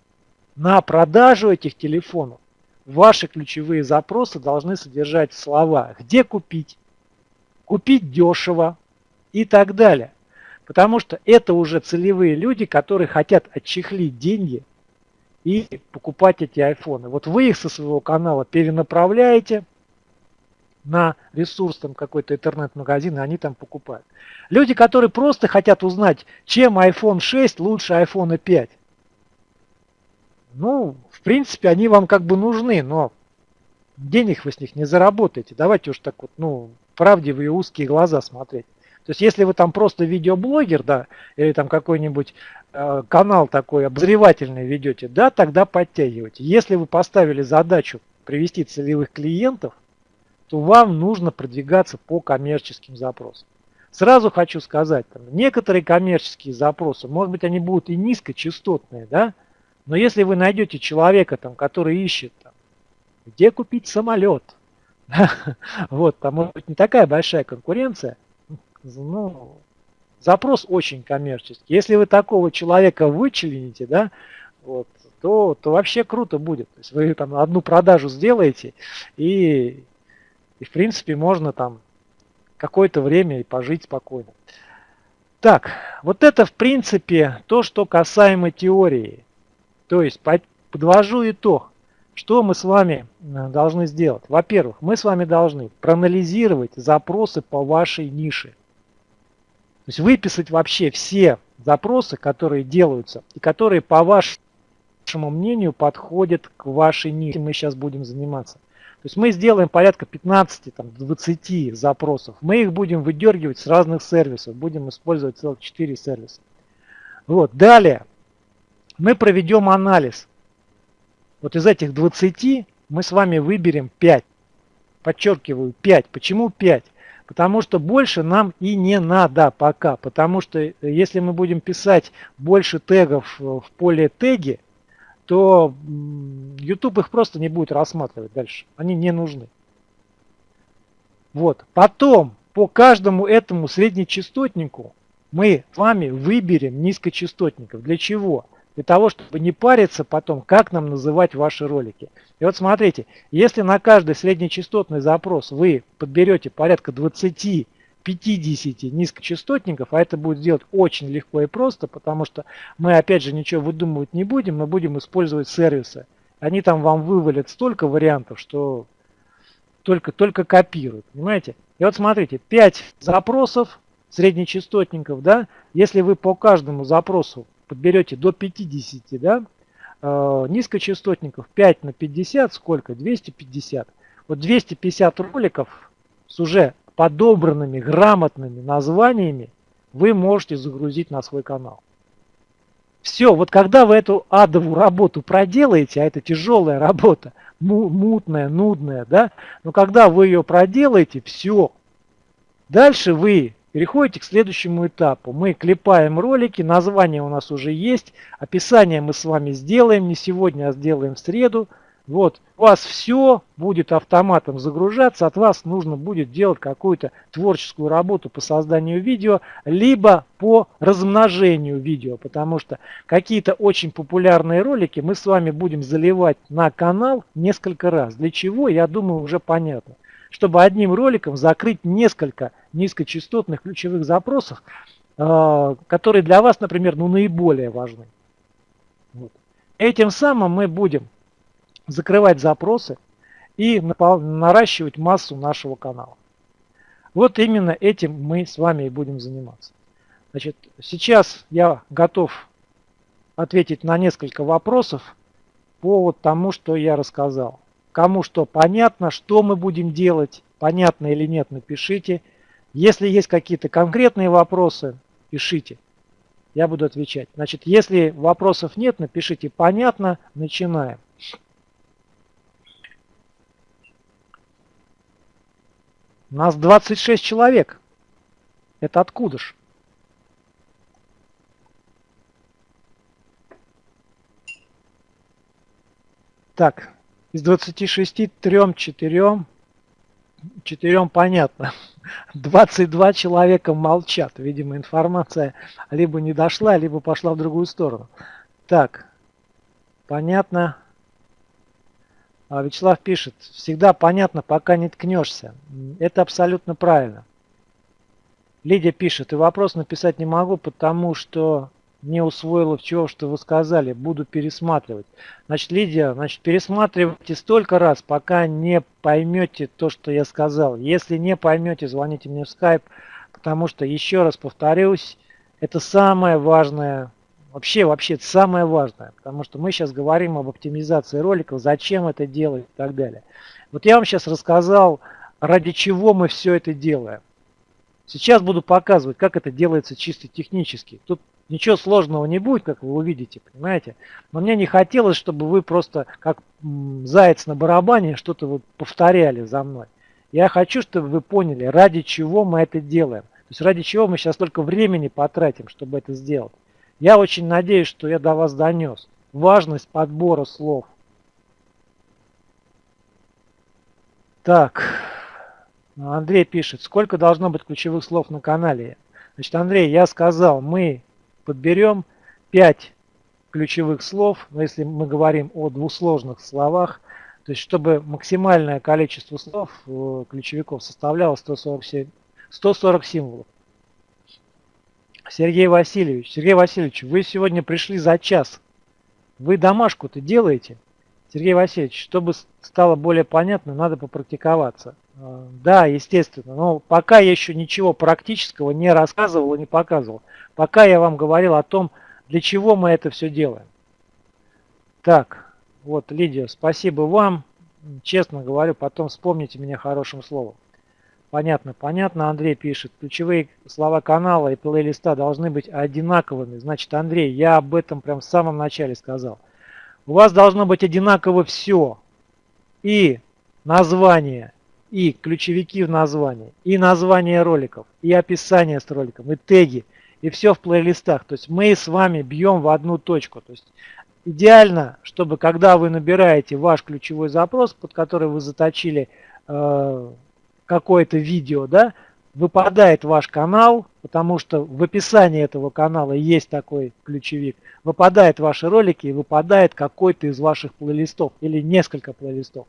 на продажу этих телефонов, ваши ключевые запросы должны содержать слова «где купить», «купить дешево» и так далее. Потому что это уже целевые люди, которые хотят отчехлить деньги и покупать эти айфоны. Вот вы их со своего канала перенаправляете на ресурс там какой-то интернет-магазин, и они там покупают. Люди, которые просто хотят узнать, чем iPhone 6 лучше iPhone 5. Ну, в принципе, они вам как бы нужны, но денег вы с них не заработаете. Давайте уж так вот, ну, правдивые узкие глаза смотреть. То есть если вы там просто видеоблогер, да, или там какой-нибудь э, канал такой обозревательный ведете, да, тогда подтягивайте. Если вы поставили задачу привести целевых клиентов, то вам нужно продвигаться по коммерческим запросам. Сразу хочу сказать, там, некоторые коммерческие запросы, может быть, они будут и низкочастотные, да, но если вы найдете человека, там, который ищет, там, где купить самолет, вот, там может быть не такая большая конкуренция, ну, запрос очень коммерческий. Если вы такого человека вычлените, да, вот, то, то вообще круто будет. То есть вы там одну продажу сделаете, и, и в принципе можно там какое-то время и пожить спокойно. Так, вот это в принципе то, что касаемо теории. То есть подвожу итог. Что мы с вами э, должны сделать? Во-первых, мы с вами должны проанализировать запросы по вашей нише. То есть выписать вообще все запросы, которые делаются и которые по вашему мнению подходят к вашей нише. Мы сейчас будем заниматься. То есть мы сделаем порядка 15-20 запросов. Мы их будем выдергивать с разных сервисов. Будем использовать целых 4 сервиса. Вот. Далее мы проведем анализ. Вот из этих 20 мы с вами выберем 5. Подчеркиваю 5. Почему 5? Потому что больше нам и не надо пока. Потому что э, если мы будем писать больше тегов э, в поле теги, то YouTube их просто не будет рассматривать дальше. Они не нужны. Вот. Потом по каждому этому среднечастотнику мы с вами выберем низкочастотников. Для чего? Для того, чтобы не париться потом, как нам называть ваши ролики. И вот смотрите, если на каждый среднечастотный запрос вы подберете порядка 20 50 низкочастотников, а это будет сделать очень легко и просто, потому что мы опять же ничего выдумывать не будем, мы будем использовать сервисы. Они там вам вывалят столько вариантов, что только, только копируют, понимаете? И вот смотрите, 5 запросов среднечастотников, да, если вы по каждому запросу подберете до 50, да, э, низкочастотников 5 на 50, сколько? 250. Вот 250 роликов с уже подобранными, грамотными названиями вы можете загрузить на свой канал. Все, вот когда вы эту адовую работу проделаете, а это тяжелая работа, мутная, нудная, да, но когда вы ее проделаете, все. Дальше вы Переходите к следующему этапу. Мы клепаем ролики, название у нас уже есть, описание мы с вами сделаем, не сегодня, а сделаем в среду. Вот, у вас все будет автоматом загружаться, от вас нужно будет делать какую-то творческую работу по созданию видео, либо по размножению видео, потому что какие-то очень популярные ролики мы с вами будем заливать на канал несколько раз. Для чего, я думаю, уже понятно. Чтобы одним роликом закрыть несколько низкочастотных ключевых запросов, э, которые для вас, например, ну, наиболее важны. Вот. Этим самым мы будем закрывать запросы и наращивать массу нашего канала. Вот именно этим мы с вами и будем заниматься. Значит, сейчас я готов ответить на несколько вопросов по вот тому, что я рассказал. Кому что понятно, что мы будем делать, понятно или нет, напишите. Если есть какие-то конкретные вопросы, пишите. Я буду отвечать. Значит, если вопросов нет, напишите понятно, начинаем. Нас 26 человек. Это откуда ж? Так, из 26 трем, четырем, четырем понятно. 22 человека молчат. Видимо, информация либо не дошла, либо пошла в другую сторону. Так, понятно. А Вячеслав пишет, всегда понятно, пока не ткнешься. Это абсолютно правильно. Лидия пишет, и вопрос написать не могу, потому что не усвоила всего, что вы сказали, буду пересматривать. Значит, Лидия, значит, пересматривайте столько раз, пока не поймете то, что я сказал. Если не поймете, звоните мне в скайп, потому что, еще раз повторюсь, это самое важное Вообще, вообще, самое важное, потому что мы сейчас говорим об оптимизации роликов, зачем это делать и так далее. Вот я вам сейчас рассказал, ради чего мы все это делаем. Сейчас буду показывать, как это делается чисто технически. Тут ничего сложного не будет, как вы увидите, понимаете. Но мне не хотелось, чтобы вы просто как заяц на барабане что-то вот повторяли за мной. Я хочу, чтобы вы поняли, ради чего мы это делаем. То есть ради чего мы сейчас столько времени потратим, чтобы это сделать. Я очень надеюсь, что я до вас донес важность подбора слов. Так, Андрей пишет, сколько должно быть ключевых слов на канале? Значит, Андрей, я сказал, мы подберем 5 ключевых слов, но если мы говорим о двусложных словах, то есть чтобы максимальное количество слов э, ключевиков составляло 147, 140 символов. Сергей Васильевич, Сергей Васильевич, вы сегодня пришли за час. Вы домашку-то делаете? Сергей Васильевич, чтобы стало более понятно, надо попрактиковаться. А, да, естественно, но пока я еще ничего практического не рассказывал и не показывал. Пока я вам говорил о том, для чего мы это все делаем. Так, вот, Лидия, спасибо вам. Честно говорю, потом вспомните меня хорошим словом. Понятно, понятно, Андрей пишет. Ключевые слова канала и плейлиста должны быть одинаковыми. Значит, Андрей, я об этом прям в самом начале сказал. У вас должно быть одинаково все. И название, и ключевики в названии, и название роликов, и описание с роликом, и теги, и все в плейлистах. То есть мы с вами бьем в одну точку. То есть идеально, чтобы когда вы набираете ваш ключевой запрос, под который вы заточили э, какое-то видео, да, выпадает ваш канал, потому что в описании этого канала есть такой ключевик, выпадает ваши ролики и выпадает какой-то из ваших плейлистов или несколько плейлистов.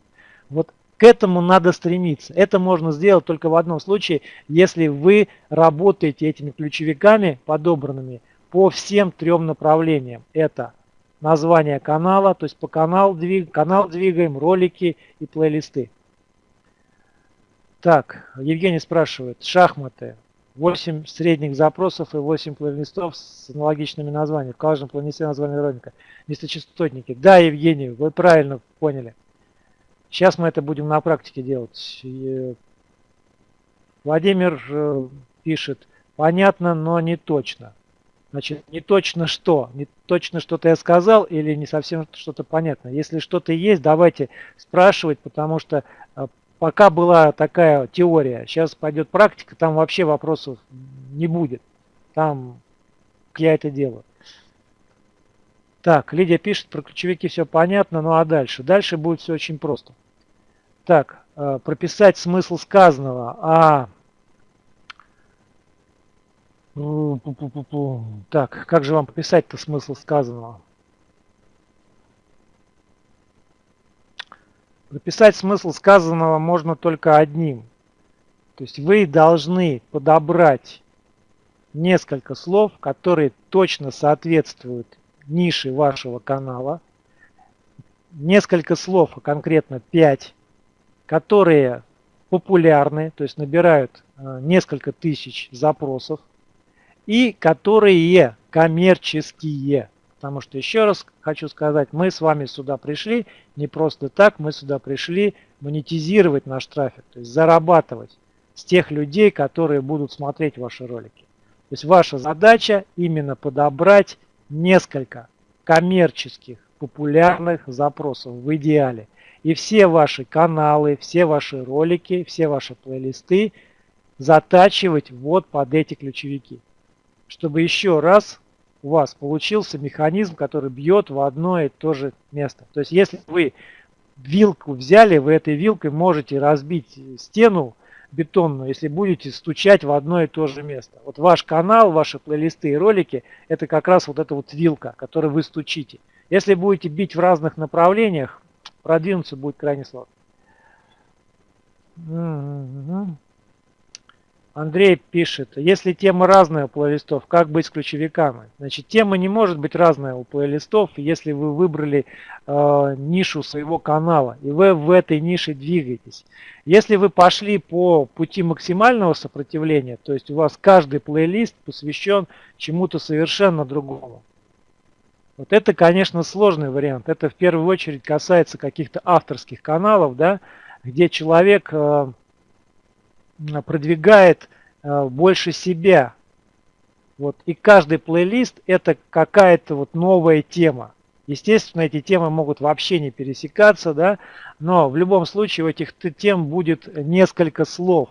Вот к этому надо стремиться. Это можно сделать только в одном случае, если вы работаете этими ключевиками подобранными по всем трем направлениям. Это название канала, то есть по канал, двиг, канал двигаем, ролики и плейлисты. Так, Евгений спрашивает, шахматы. 8 средних запросов и 8 плейлистов с аналогичными названиями. В каждом плейлисте название ролика. Низкочастотники. Да, Евгений, вы правильно поняли. Сейчас мы это будем на практике делать. Владимир э, пишет, понятно, но не точно. Значит, не точно что? Не точно что-то я сказал или не совсем что-то понятно. Если что-то есть, давайте спрашивать, потому что э, пока была такая теория, сейчас пойдет практика, там вообще вопросов не будет. Там я это делаю. Так, Лидия пишет, про ключевики все понятно, ну а дальше? Дальше будет все очень просто. Так, э, прописать смысл сказанного. А, так, как же вам прописать-то смысл сказанного? Прописать смысл сказанного можно только одним. То есть вы должны подобрать несколько слов, которые точно соответствуют нише вашего канала. Несколько слов, а конкретно 5, которые популярны, то есть набирают э, несколько тысяч запросов и которые коммерческие. Потому что, еще раз хочу сказать, мы с вами сюда пришли не просто так, мы сюда пришли монетизировать наш трафик, то есть зарабатывать с тех людей, которые будут смотреть ваши ролики. То есть ваша задача именно подобрать несколько коммерческих популярных запросов в идеале. И все ваши каналы, все ваши ролики, все ваши плейлисты затачивать вот под эти ключевики. Чтобы еще раз у вас получился механизм, который бьет в одно и то же место. То есть если вы вилку взяли, вы этой вилкой можете разбить стену бетонную, если будете стучать в одно и то же место. Вот ваш канал, ваши плейлисты и ролики, это как раз вот эта вот вилка, которой вы стучите. Если будете бить в разных направлениях, продвинуться будет крайне сложно. Андрей пишет, если тема разная у плейлистов, как быть с ключевиками? Значит, тема не может быть разная у плейлистов, если вы выбрали э, нишу своего канала, и вы в этой нише двигаетесь. Если вы пошли по пути максимального сопротивления, то есть у вас каждый плейлист посвящен чему-то совершенно другому. Вот это, конечно, сложный вариант. Это в первую очередь касается каких-то авторских каналов, да, где человек... Э, продвигает э, больше себя. Вот. И каждый плейлист это какая-то вот новая тема. Естественно, эти темы могут вообще не пересекаться, да, но в любом случае у этих тем будет несколько слов,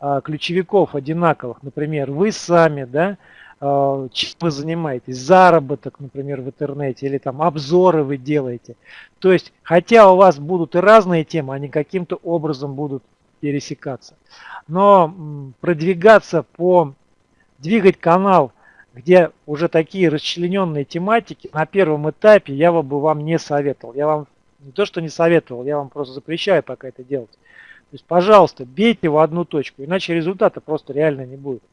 э, ключевиков одинаковых. Например, вы сами, да, э, чем вы занимаетесь, заработок, например, в интернете, или там обзоры вы делаете. То есть, хотя у вас будут и разные темы, они каким-то образом будут пересекаться. Но продвигаться по, двигать канал, где уже такие расчлененные тематики, на первом этапе я бы вам не советовал. Я вам не то, что не советовал, я вам просто запрещаю пока это делать. То есть, пожалуйста, бейте в одну точку, иначе результата просто реально не будет.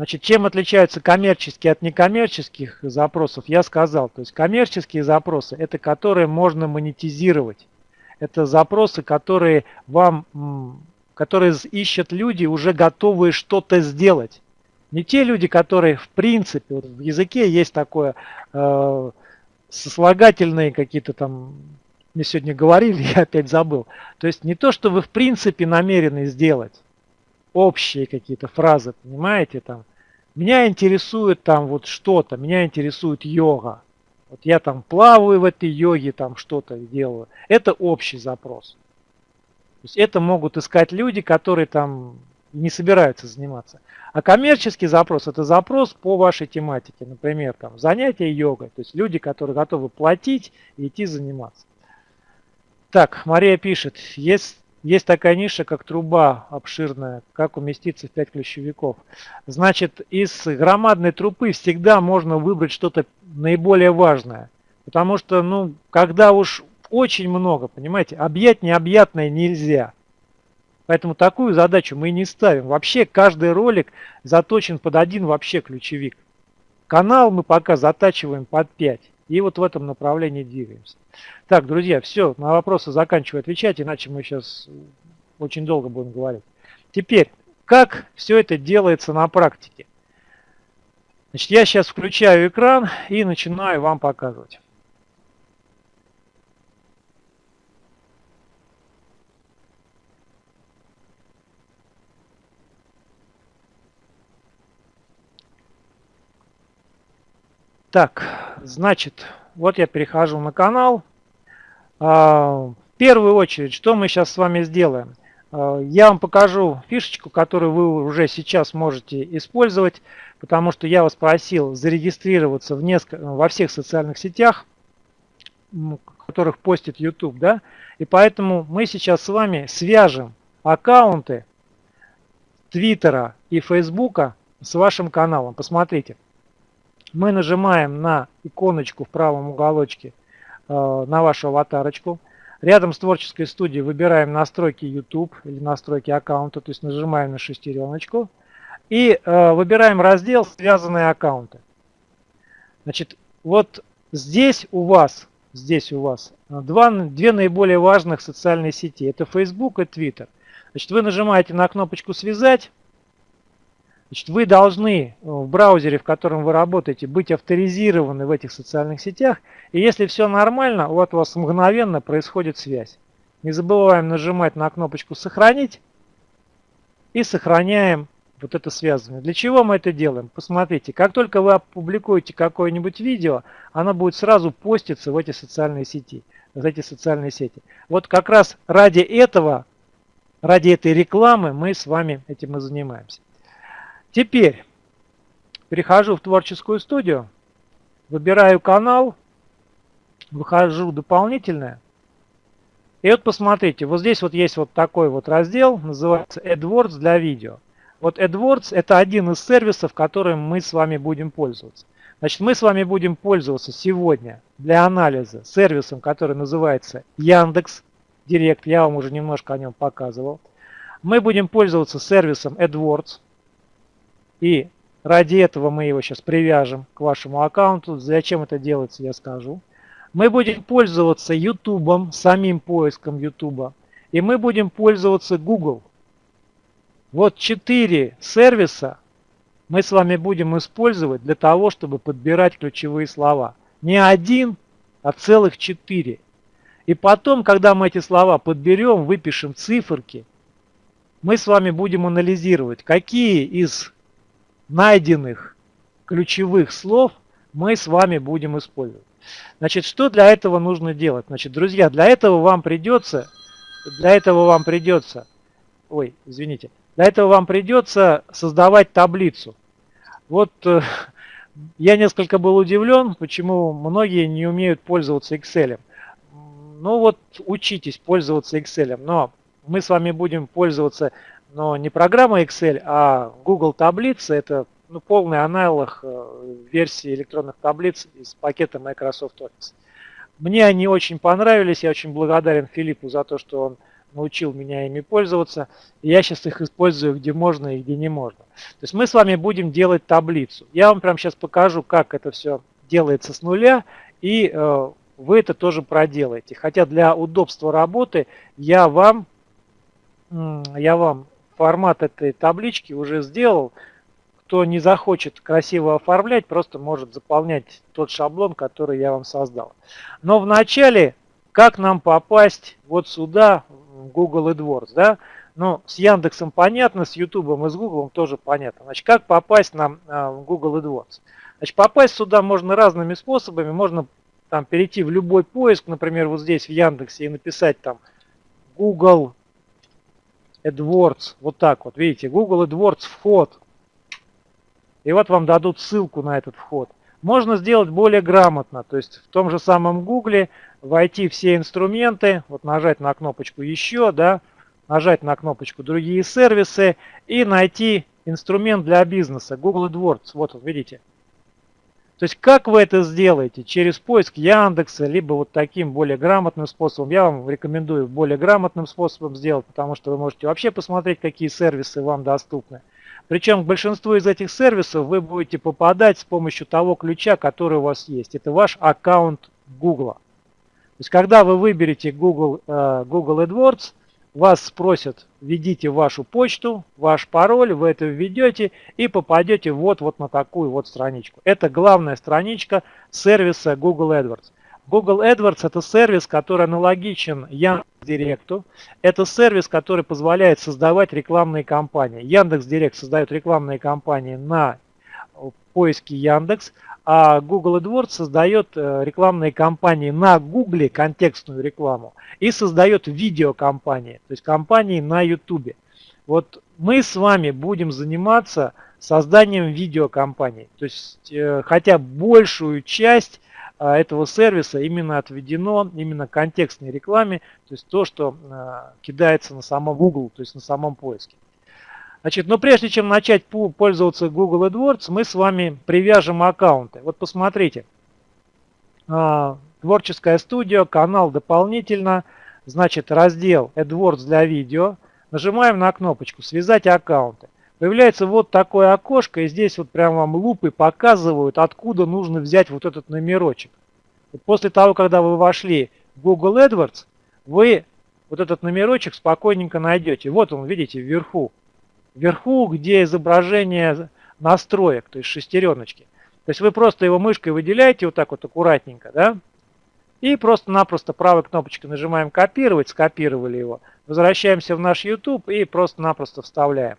Значит, чем отличаются коммерческие от некоммерческих запросов, я сказал. То есть коммерческие запросы – это которые можно монетизировать. Это запросы, которые вам, которые ищут люди, уже готовые что-то сделать. Не те люди, которые в принципе, вот в языке есть такое, э, сослагательные какие-то там, мне сегодня говорили, я опять забыл. То есть не то, что вы в принципе намерены сделать, общие какие-то фразы, понимаете, там, меня интересует там вот что-то, меня интересует йога. Вот я там плаваю в этой йоге, там что-то делаю. Это общий запрос. То есть это могут искать люди, которые там не собираются заниматься. А коммерческий запрос – это запрос по вашей тематике. Например, там занятия йогой. То есть люди, которые готовы платить и идти заниматься. Так, Мария пишет, есть есть такая ниша, как труба обширная, как уместиться в 5 ключевиков. Значит, из громадной трубы всегда можно выбрать что-то наиболее важное. Потому что, ну, когда уж очень много, понимаете, объять необъятное нельзя. Поэтому такую задачу мы не ставим. Вообще каждый ролик заточен под один вообще ключевик. Канал мы пока затачиваем под 5. И вот в этом направлении двигаемся. Так, друзья, все, на вопросы заканчиваю отвечать, иначе мы сейчас очень долго будем говорить. Теперь, как все это делается на практике? Значит, я сейчас включаю экран и начинаю вам показывать. Так, значит, вот я перехожу на канал. А, в первую очередь, что мы сейчас с вами сделаем? Э, я вам покажу фишечку, которую вы уже сейчас можете использовать, потому что я вас просил зарегистрироваться в несколько, во всех социальных сетях, которых постит YouTube, да, и поэтому мы сейчас с вами свяжем аккаунты Твиттера и Фейсбука с вашим каналом. Посмотрите, мы нажимаем на иконочку в правом уголочке э, на вашу аватарочку, Рядом с творческой студией выбираем настройки YouTube или настройки аккаунта, то есть нажимаем на шестереночку и э, выбираем раздел «Связанные аккаунты». Значит, вот здесь у вас, здесь у вас два, две наиболее важных социальные сети. Это Facebook и Twitter. Значит, вы нажимаете на кнопочку «Связать», Значит, вы должны э, в браузере, в котором вы работаете, быть авторизированы в этих социальных сетях. И если все нормально, вот у вас мгновенно происходит связь. Не забываем нажимать на кнопочку «Сохранить» и сохраняем вот это связывание. Для чего мы это делаем? Посмотрите, как только вы опубликуете какое-нибудь видео, оно будет сразу поститься в эти социальные сети, в эти социальные сети. Вот как раз ради этого, ради этой рекламы мы с вами этим и занимаемся. Теперь перехожу в творческую студию, выбираю канал, выхожу дополнительное. И вот посмотрите, вот здесь вот есть вот такой вот раздел, называется AdWords для видео. Вот AdWords это один из сервисов, которым мы с вами будем пользоваться. Значит, мы с вами будем пользоваться сегодня для анализа сервисом, который называется Яндекс Директ. Я вам уже немножко о нем показывал. Мы будем пользоваться сервисом AdWords. И ради этого мы его сейчас привяжем к вашему аккаунту. Зачем это делается, я скажу. Мы будем пользоваться YouTube, самим поиском YouTube. И мы будем пользоваться Google. Вот четыре сервиса мы с вами будем использовать для того, чтобы подбирать ключевые слова. Не один, а целых четыре. И потом, когда мы эти слова подберем, выпишем циферки, мы с вами будем анализировать, какие из найденных ключевых слов мы с вами будем использовать. Значит, что для этого нужно делать? Значит, друзья, для этого вам придется, для этого вам придется, ой, извините, для этого вам придется создавать таблицу. Вот э, я несколько был удивлен, почему многие не умеют пользоваться Excel. Ну вот, учитесь пользоваться Excel, но мы с вами будем пользоваться но не программа Excel, а Google таблицы. Это ну, полный аналог э, версии электронных таблиц из пакета Microsoft Office. Мне они очень понравились, я очень благодарен Филиппу за то, что он научил меня ими пользоваться. Я сейчас их использую где можно и где не можно. То есть мы с вами будем делать таблицу. Я вам прямо сейчас покажу, как это все делается с нуля, и э, вы это тоже проделаете. Хотя для удобства работы я вам, я вам формат этой таблички уже сделал. Кто не захочет красиво оформлять, просто может заполнять тот шаблон, который я вам создал. Но вначале, как нам попасть вот сюда, в Google AdWords, да? Ну, с Яндексом понятно, с Ютубом и с Гуглом тоже понятно. Значит, как попасть нам а, в Google AdWords? Значит, попасть сюда можно разными способами. Можно там перейти в любой поиск, например, вот здесь в Яндексе и написать там Google AdWords, вот так вот, видите, Google AdWords вход. И вот вам дадут ссылку на этот вход. Можно сделать более грамотно, то есть в том же самом Google войти все инструменты, вот нажать на кнопочку «Еще», да, нажать на кнопочку «Другие сервисы» и найти инструмент для бизнеса Google AdWords. Вот, вот видите, то есть как вы это сделаете? Через поиск Яндекса, либо вот таким более грамотным способом. Я вам рекомендую более грамотным способом сделать, потому что вы можете вообще посмотреть, какие сервисы вам доступны. Причем к большинству из этих сервисов вы будете попадать с помощью того ключа, который у вас есть. Это ваш аккаунт Google. То есть когда вы выберете Google, э, Google AdWords, вас спросят, введите вашу почту, ваш пароль, вы это введете и попадете вот, вот на такую вот страничку. Это главная страничка сервиса Google AdWords. Google AdWords это сервис, который аналогичен Яндекс.Директу. Это сервис, который позволяет создавать рекламные кампании. Яндекс.Директ создает рекламные кампании на поиске Яндекс, а Google AdWords создает э, рекламные кампании на Google, контекстную рекламу, и создает видеокомпании, то есть компании на YouTube. Вот мы с вами будем заниматься созданием видеокомпаний, то есть э, хотя большую часть а, этого сервиса именно отведено именно контекстной рекламе, то есть то, что кидается на самом Google, то есть на самом поиске. Значит, но прежде чем начать пользоваться Google AdWords, мы с вами привяжем аккаунты. Вот посмотрите. А, творческая студия, канал дополнительно, значит раздел AdWords для видео. Нажимаем на кнопочку «Связать аккаунты». Появляется вот такое окошко, и здесь вот прям вам лупы показывают, откуда нужно взять вот этот номерочек. Вот после того, когда вы вошли в Google AdWords, вы вот этот номерочек спокойненько найдете. Вот он, видите, вверху. Вверху, где изображение настроек, то есть шестереночки. То есть вы просто его мышкой выделяете вот так вот аккуратненько, да? И просто-напросто правой кнопочкой нажимаем «Копировать», скопировали его. Возвращаемся в наш YouTube и просто-напросто вставляем.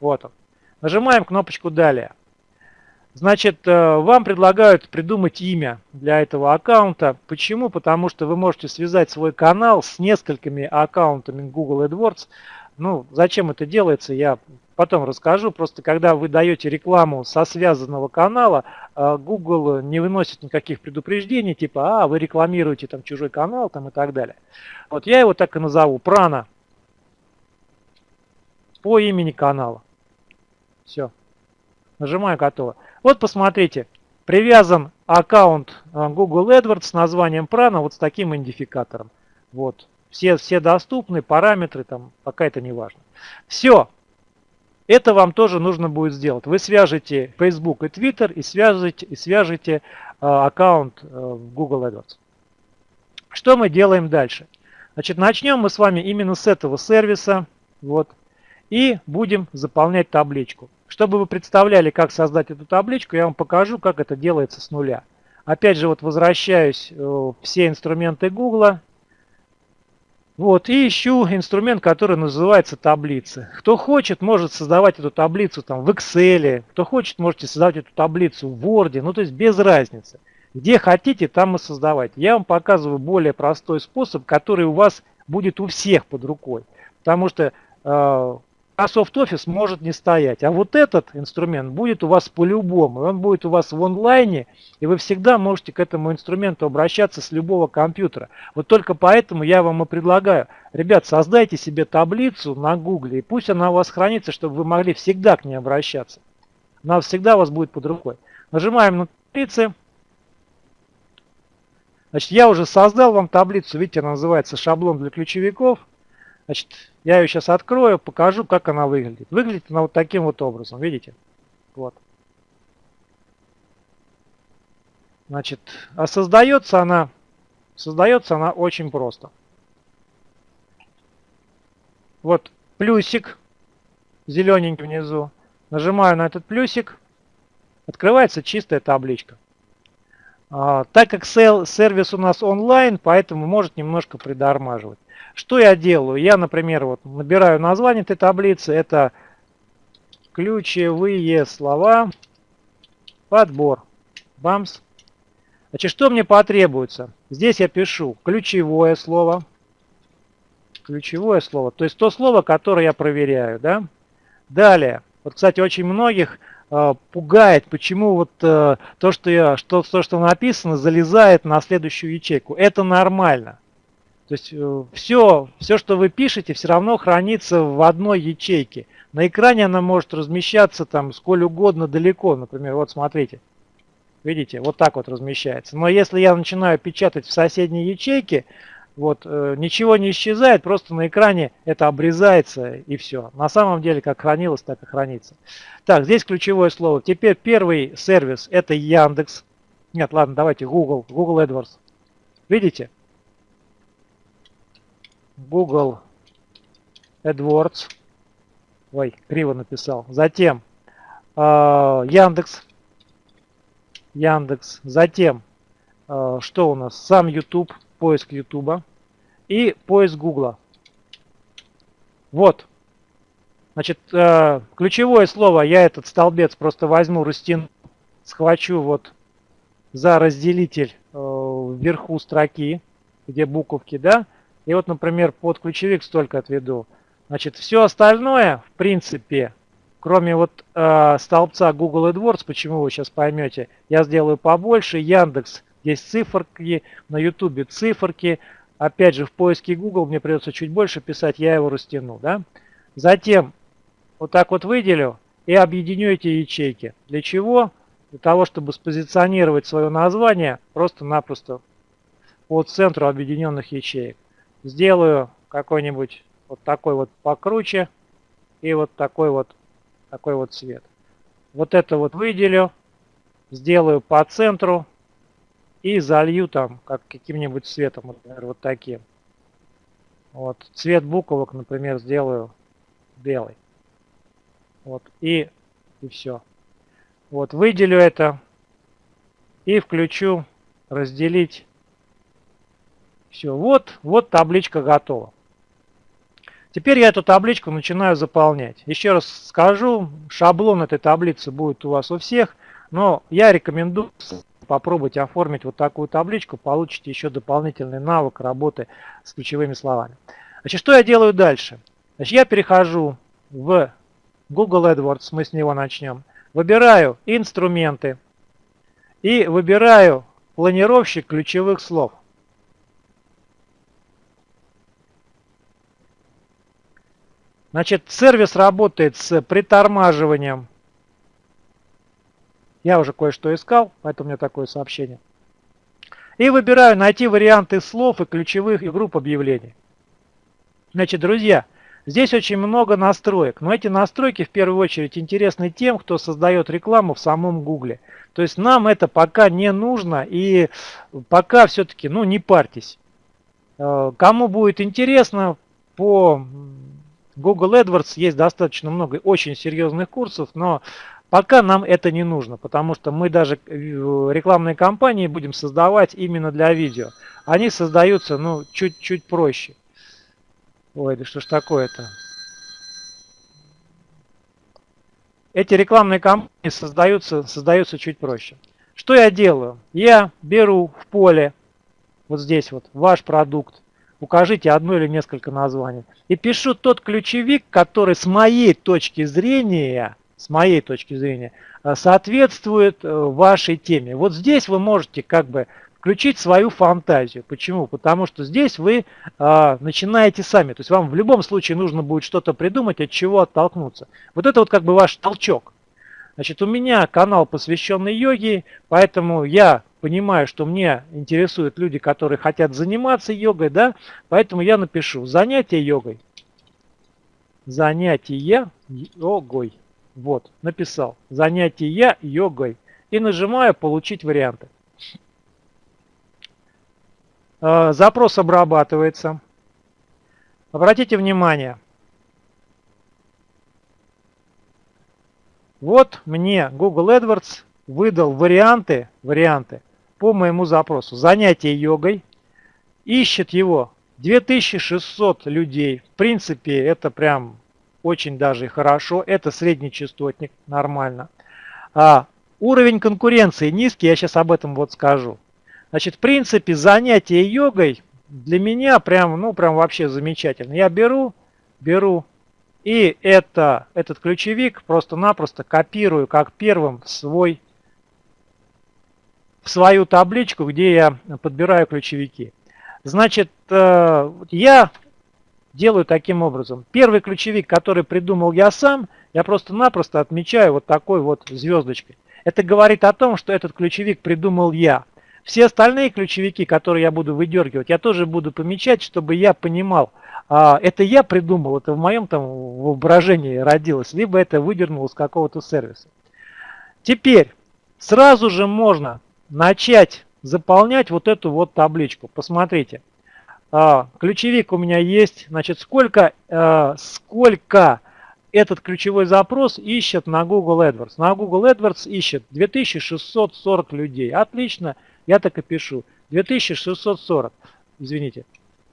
Вот он. Нажимаем кнопочку «Далее». Значит, э, вам предлагают придумать имя для этого аккаунта. Почему? Потому что вы можете связать свой канал с несколькими аккаунтами Google AdWords. Ну, зачем это делается, я потом расскажу. Просто когда вы даете рекламу со связанного канала, э, Google не выносит никаких предупреждений, типа, а, вы рекламируете там чужой канал там и так далее. Вот я его так и назову, Прана, по имени канала. Все. Нажимаю готово. Вот посмотрите, привязан аккаунт э, Google AdWords с названием Prana вот с таким идентификатором. Вот. Все, все доступны, параметры там, пока это не важно. Все. Это вам тоже нужно будет сделать. Вы свяжете Facebook и Twitter и свяжете, и свяжете э, аккаунт э, в Google AdWords. Что мы делаем дальше? Значит, начнем мы с вами именно с этого сервиса. Вот и будем заполнять табличку. Чтобы вы представляли, как создать эту табличку, я вам покажу, как это делается с нуля. Опять же, вот возвращаюсь э, все инструменты Google. Вот, и ищу инструмент, который называется таблицы. Кто хочет, может создавать эту таблицу там в Excel, кто хочет, можете создавать эту таблицу в Word, ну то есть без разницы. Где хотите, там и создавать. Я вам показываю более простой способ, который у вас будет у всех под рукой. Потому что э, Microsoft Office может не стоять. А вот этот инструмент будет у вас по-любому. Он будет у вас в онлайне, и вы всегда можете к этому инструменту обращаться с любого компьютера. Вот только поэтому я вам и предлагаю. Ребят, создайте себе таблицу на Google, и пусть она у вас хранится, чтобы вы могли всегда к ней обращаться. Она всегда у вас будет под рукой. Нажимаем на таблицы. Значит, я уже создал вам таблицу, видите, она называется шаблон для ключевиков. Значит, я ее сейчас открою, покажу, как она выглядит. Выглядит она вот таким вот образом, видите? Вот. Значит, а создается она, создается она очень просто. Вот плюсик зелененький внизу. Нажимаю на этот плюсик. Открывается чистая табличка. А, так как сервис у нас онлайн, поэтому может немножко придормаживать. Что я делаю? Я, например, вот набираю название этой таблицы. Это ключевые слова. Подбор. Бамс. Значит, что мне потребуется? Здесь я пишу ключевое слово. Ключевое слово. То есть то слово, которое я проверяю. Да? Далее. Вот, кстати, очень многих пугает, почему вот э, то, что я, что, то, что написано, залезает на следующую ячейку. Это нормально. То есть э, все, все, что вы пишете, все равно хранится в одной ячейке. На экране она может размещаться там сколь угодно далеко. Например, вот смотрите. Видите, вот так вот размещается. Но если я начинаю печатать в соседней ячейке, вот э, ничего не исчезает, просто на экране это обрезается и все. На самом деле, как хранилось, так и хранится. Так, здесь ключевое слово. Теперь первый сервис это Яндекс. Нет, ладно, давайте Google, Google AdWords. Видите? Google AdWords. Ой, криво написал. Затем э, Яндекс. Яндекс. Затем, э, что у нас? Сам YouTube, поиск YouTube. И поиск Google. Вот. Значит, э, ключевое слово, я этот столбец просто возьму, растяну схвачу вот за разделитель э, вверху строки, где буковки, да, и вот, например, под ключевик столько отведу. Значит, все остальное, в принципе, кроме вот э, столбца Google AdWords, почему вы сейчас поймете, я сделаю побольше. Яндекс, здесь циферки, на YouTube циферки. Опять же, в поиске Google мне придется чуть больше писать, я его растяну, да. Затем вот так вот выделю и объединю эти ячейки. Для чего? Для того, чтобы спозиционировать свое название просто-напросто по центру объединенных ячеек. Сделаю какой-нибудь вот такой вот покруче и вот такой вот такой вот цвет. Вот это вот выделю, сделаю по центру и залью там как каким-нибудь цветом, например, вот таким. Вот цвет буквок, например, сделаю белый. Вот и и все. Вот выделю это и включу разделить все, вот, вот табличка готова. Теперь я эту табличку начинаю заполнять. Еще раз скажу, шаблон этой таблицы будет у вас у всех, но я рекомендую попробовать оформить вот такую табличку, получите еще дополнительный навык работы с ключевыми словами. Значит, что я делаю дальше? Значит, я перехожу в Google AdWords, мы с него начнем. Выбираю инструменты и выбираю планировщик ключевых слов. Значит, сервис работает с притормаживанием. Я уже кое-что искал, поэтому у меня такое сообщение. И выбираю найти варианты слов и ключевых и групп объявлений. Значит, друзья, здесь очень много настроек. Но эти настройки в первую очередь интересны тем, кто создает рекламу в самом Гугле. То есть нам это пока не нужно и пока все-таки, ну, не парьтесь. Э, кому будет интересно, по Google AdWords есть достаточно много очень серьезных курсов, но пока нам это не нужно, потому что мы даже э, рекламные кампании будем создавать именно для видео. Они создаются, ну, чуть-чуть проще. Ой, да что ж такое-то? Эти рекламные кампании создаются, создаются чуть проще. Что я делаю? Я беру в поле, вот здесь вот, ваш продукт, укажите одно или несколько названий. И пишу тот ключевик, который с моей точки зрения, с моей точки зрения, э, соответствует э, вашей теме. Вот здесь вы можете как бы включить свою фантазию. Почему? Потому что здесь вы а, начинаете сами. То есть вам в любом случае нужно будет что-то придумать, от чего оттолкнуться. Вот это вот как бы ваш толчок. Значит, у меня канал, посвященный йоге, поэтому я понимаю, что мне интересуют люди, которые хотят заниматься йогой, да, поэтому я напишу занятие йогой. Занятие йогой. Вот, написал. Занятие йогой. И нажимаю «Получить варианты». Э, запрос обрабатывается. Обратите внимание. Вот мне Google AdWords выдал варианты, варианты по моему запросу. Занятие йогой. Ищет его 2600 людей. В принципе, это прям очень даже хорошо. Это средний частотник, нормально. А, уровень конкуренции низкий, я сейчас об этом вот скажу. Значит, в принципе, занятие йогой для меня прям, ну, прям вообще замечательно. Я беру, беру и это, этот ключевик просто-напросто копирую как первым в свой в свою табличку, где я подбираю ключевики. Значит, э, я делаю таким образом. Первый ключевик, который придумал я сам, я просто-напросто отмечаю вот такой вот звездочкой. Это говорит о том, что этот ключевик придумал я. Все остальные ключевики, которые я буду выдергивать, я тоже буду помечать, чтобы я понимал, а, это я придумал, это в моем там воображении родилось, либо это выдернул из какого-то сервиса. Теперь сразу же можно начать заполнять вот эту вот табличку. Посмотрите. А, ключевик у меня есть. Значит, сколько, а, сколько этот ключевой запрос ищет на Google AdWords. На Google AdWords ищет 2640 людей. Отлично, я так и пишу. 2640, извините,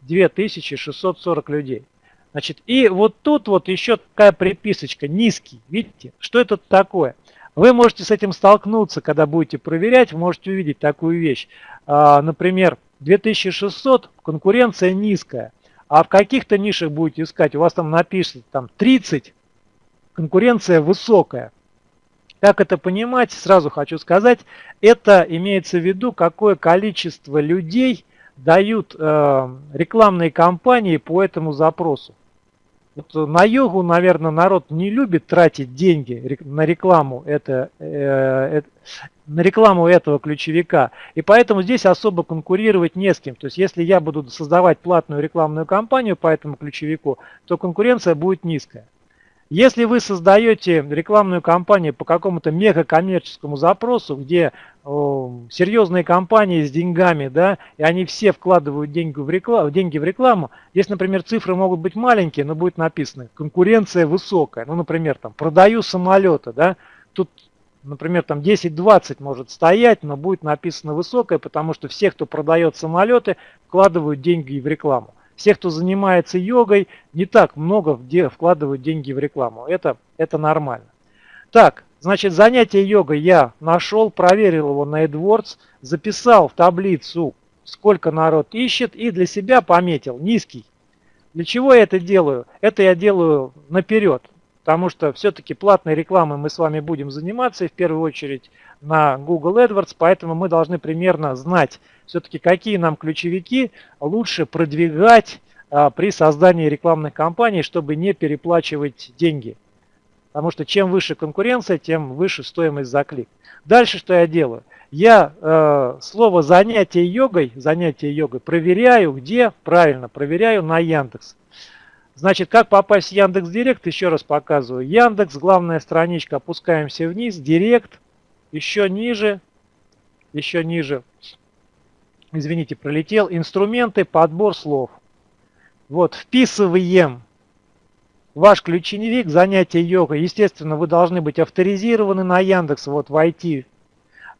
2640 людей. Значит, и вот тут вот еще такая приписочка, низкий. Видите, что это такое? Вы можете с этим столкнуться, когда будете проверять, можете увидеть такую вещь. А, например, 2600 конкуренция низкая, а в каких-то нишах будете искать, у вас там напишется там 30, конкуренция высокая. Как это понимать, сразу хочу сказать, это имеется в виду, какое количество людей дают э, рекламные кампании по этому запросу. Вот на йогу, наверное, народ не любит тратить деньги на рекламу, это, э, это, на рекламу этого ключевика. И поэтому здесь особо конкурировать не с кем. То есть если я буду создавать платную рекламную кампанию по этому ключевику, то конкуренция будет низкая. Если вы создаете рекламную кампанию по какому-то мегакоммерческому запросу, где о, серьезные компании с деньгами, да, и они все вкладывают деньги в, рекламу, деньги в рекламу, здесь, например, цифры могут быть маленькие, но будет написано конкуренция высокая. Ну, например, там продаю самолеты, да, тут, например, там 10-20 может стоять, но будет написано высокая, потому что все, кто продает самолеты, вкладывают деньги в рекламу. Все, кто занимается йогой, не так много где вкладывают деньги в рекламу. Это, это нормально. Так, значит, занятие йогой я нашел, проверил его на AdWords, записал в таблицу, сколько народ ищет, и для себя пометил низкий. Для чего я это делаю? Это я делаю наперед, потому что все-таки платной рекламой мы с вами будем заниматься, и в первую очередь на Google AdWords, поэтому мы должны примерно знать, все-таки какие нам ключевики лучше продвигать а, при создании рекламных кампаний, чтобы не переплачивать деньги. Потому что чем выше конкуренция, тем выше стоимость за клик. Дальше что я делаю? Я э, слово занятие йогой, занятие йогой проверяю где? Правильно, проверяю на Яндекс. Значит, как попасть в Яндекс Директ, еще раз показываю. Яндекс, главная страничка, опускаемся вниз, Директ, еще ниже, еще ниже, извините, пролетел, инструменты, подбор слов. Вот, вписываем ваш ключевик, занятие йогой. Естественно, вы должны быть авторизированы на Яндекс, вот войти.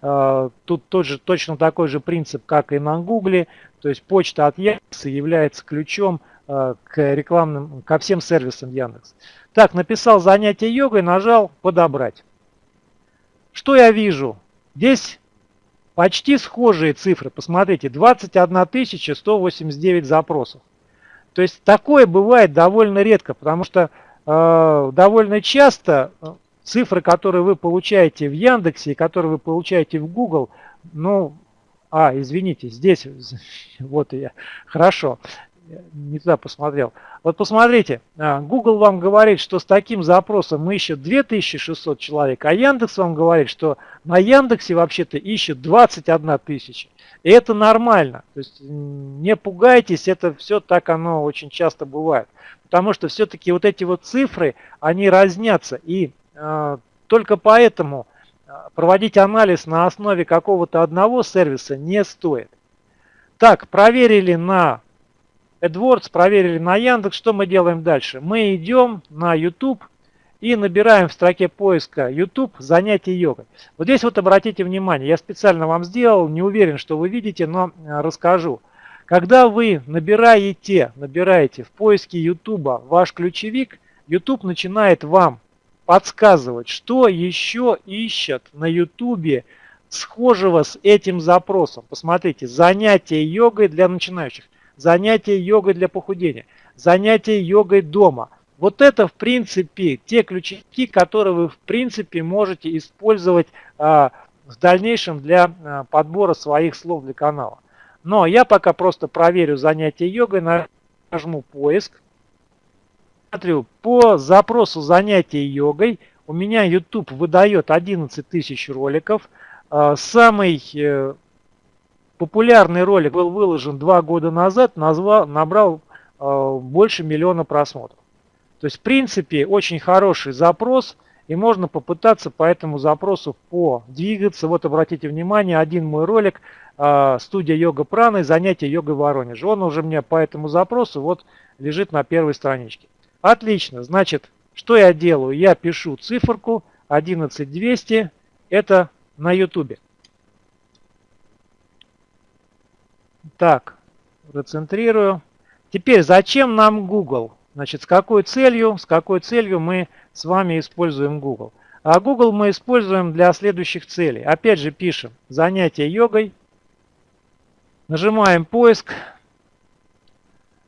Э, тут тот же, точно такой же принцип, как и на Гугле. То есть почта от Яндекса является ключом э, к рекламным, ко всем сервисам Яндекс. Так, написал занятие йогой, нажал подобрать. Что я вижу? Здесь почти схожие цифры. Посмотрите, 21 189 запросов. То есть такое бывает довольно редко, потому что э, довольно часто э, цифры, которые вы получаете в Яндексе и которые вы получаете в Google, ну, а, извините, здесь, вот я, хорошо, не туда посмотрел. Вот посмотрите, а, Google вам говорит, что с таким запросом мы ищем 2600 человек, а Яндекс вам говорит, что на Яндексе вообще-то ищет 21 тысяча. И это нормально. То есть не пугайтесь, это все так оно очень часто бывает. Потому что все-таки вот эти вот цифры, они разнятся. И э, только поэтому проводить анализ на основе какого-то одного сервиса не стоит. Так, проверили на AdWords, проверили на Яндекс. Что мы делаем дальше? Мы идем на YouTube и набираем в строке поиска YouTube занятие йогой. Вот здесь вот обратите внимание, я специально вам сделал, не уверен, что вы видите, но э, расскажу. Когда вы набираете, набираете в поиске YouTube ваш ключевик, YouTube начинает вам подсказывать, что еще ищет на YouTube схожего с этим запросом. Посмотрите, занятие йогой для начинающих занятия йогой для похудения, занятия йогой дома. Вот это, в принципе, те ключики, которые вы, в принципе, можете использовать а, в дальнейшем для а, подбора своих слов для канала. Но я пока просто проверю занятие йогой, нажму поиск. Смотрю, по запросу занятия йогой у меня YouTube выдает 11 тысяч роликов. А, самый э, Популярный ролик был выложен два года назад, назвал, набрал э, больше миллиона просмотров. То есть, в принципе, очень хороший запрос, и можно попытаться по этому запросу подвигаться. Вот обратите внимание, один мой ролик, э, студия йога праны, занятие йогой в Воронеже. Он уже мне по этому запросу вот лежит на первой страничке. Отлично, значит, что я делаю? Я пишу циферку 11200, это на YouTube. Так, рецентрирую. Теперь, зачем нам Google? Значит, с какой целью, с какой целью мы с вами используем Google? А Google мы используем для следующих целей. Опять же пишем занятие йогой. Нажимаем поиск.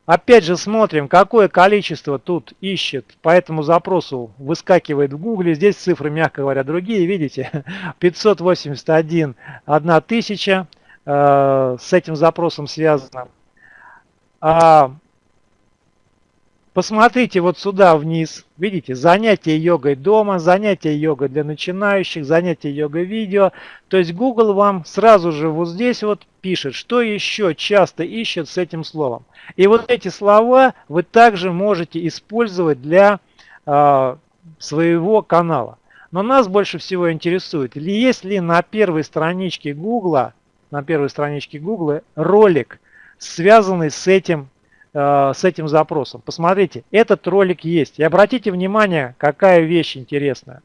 Опять же смотрим, какое количество тут ищет по этому запросу, выскакивает в Гугле. Здесь цифры, мягко говоря, другие, видите, 581, 1000 э, с этим запросом связано. А, посмотрите вот сюда вниз, видите, занятие йогой дома, занятие йогой для начинающих, занятие йогой видео. То есть Google вам сразу же вот здесь вот пишет, что еще часто ищет с этим словом. И вот эти слова вы также можете использовать для э, своего канала. Но нас больше всего интересует, есть ли на первой страничке Google, на первой страничке Google ролик, связанный с этим, э, с этим запросом. Посмотрите, этот ролик есть. И обратите внимание, какая вещь интересная.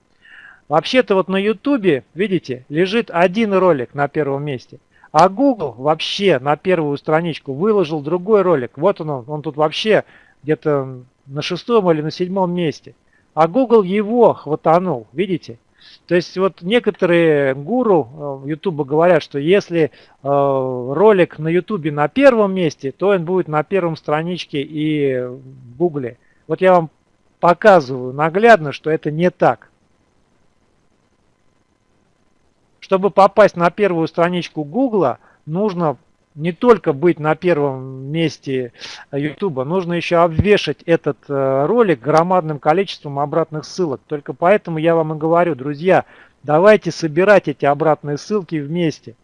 Вообще-то вот на YouTube, видите, лежит один ролик на первом месте. А Google вообще на первую страничку выложил другой ролик. Вот он, он тут вообще где-то на шестом или на седьмом месте. А Google его хватанул, видите? То есть вот некоторые гуру э, говорят, что если э, ролик на YouTube на первом месте, то он будет на первом страничке и в Google. Вот я вам показываю наглядно, что это не так. Чтобы попасть на первую страничку Гугла, нужно не только быть на первом месте YouTube, нужно еще обвешать этот э, ролик громадным количеством обратных ссылок. Только поэтому я вам и говорю, друзья, давайте собирать эти обратные ссылки вместе.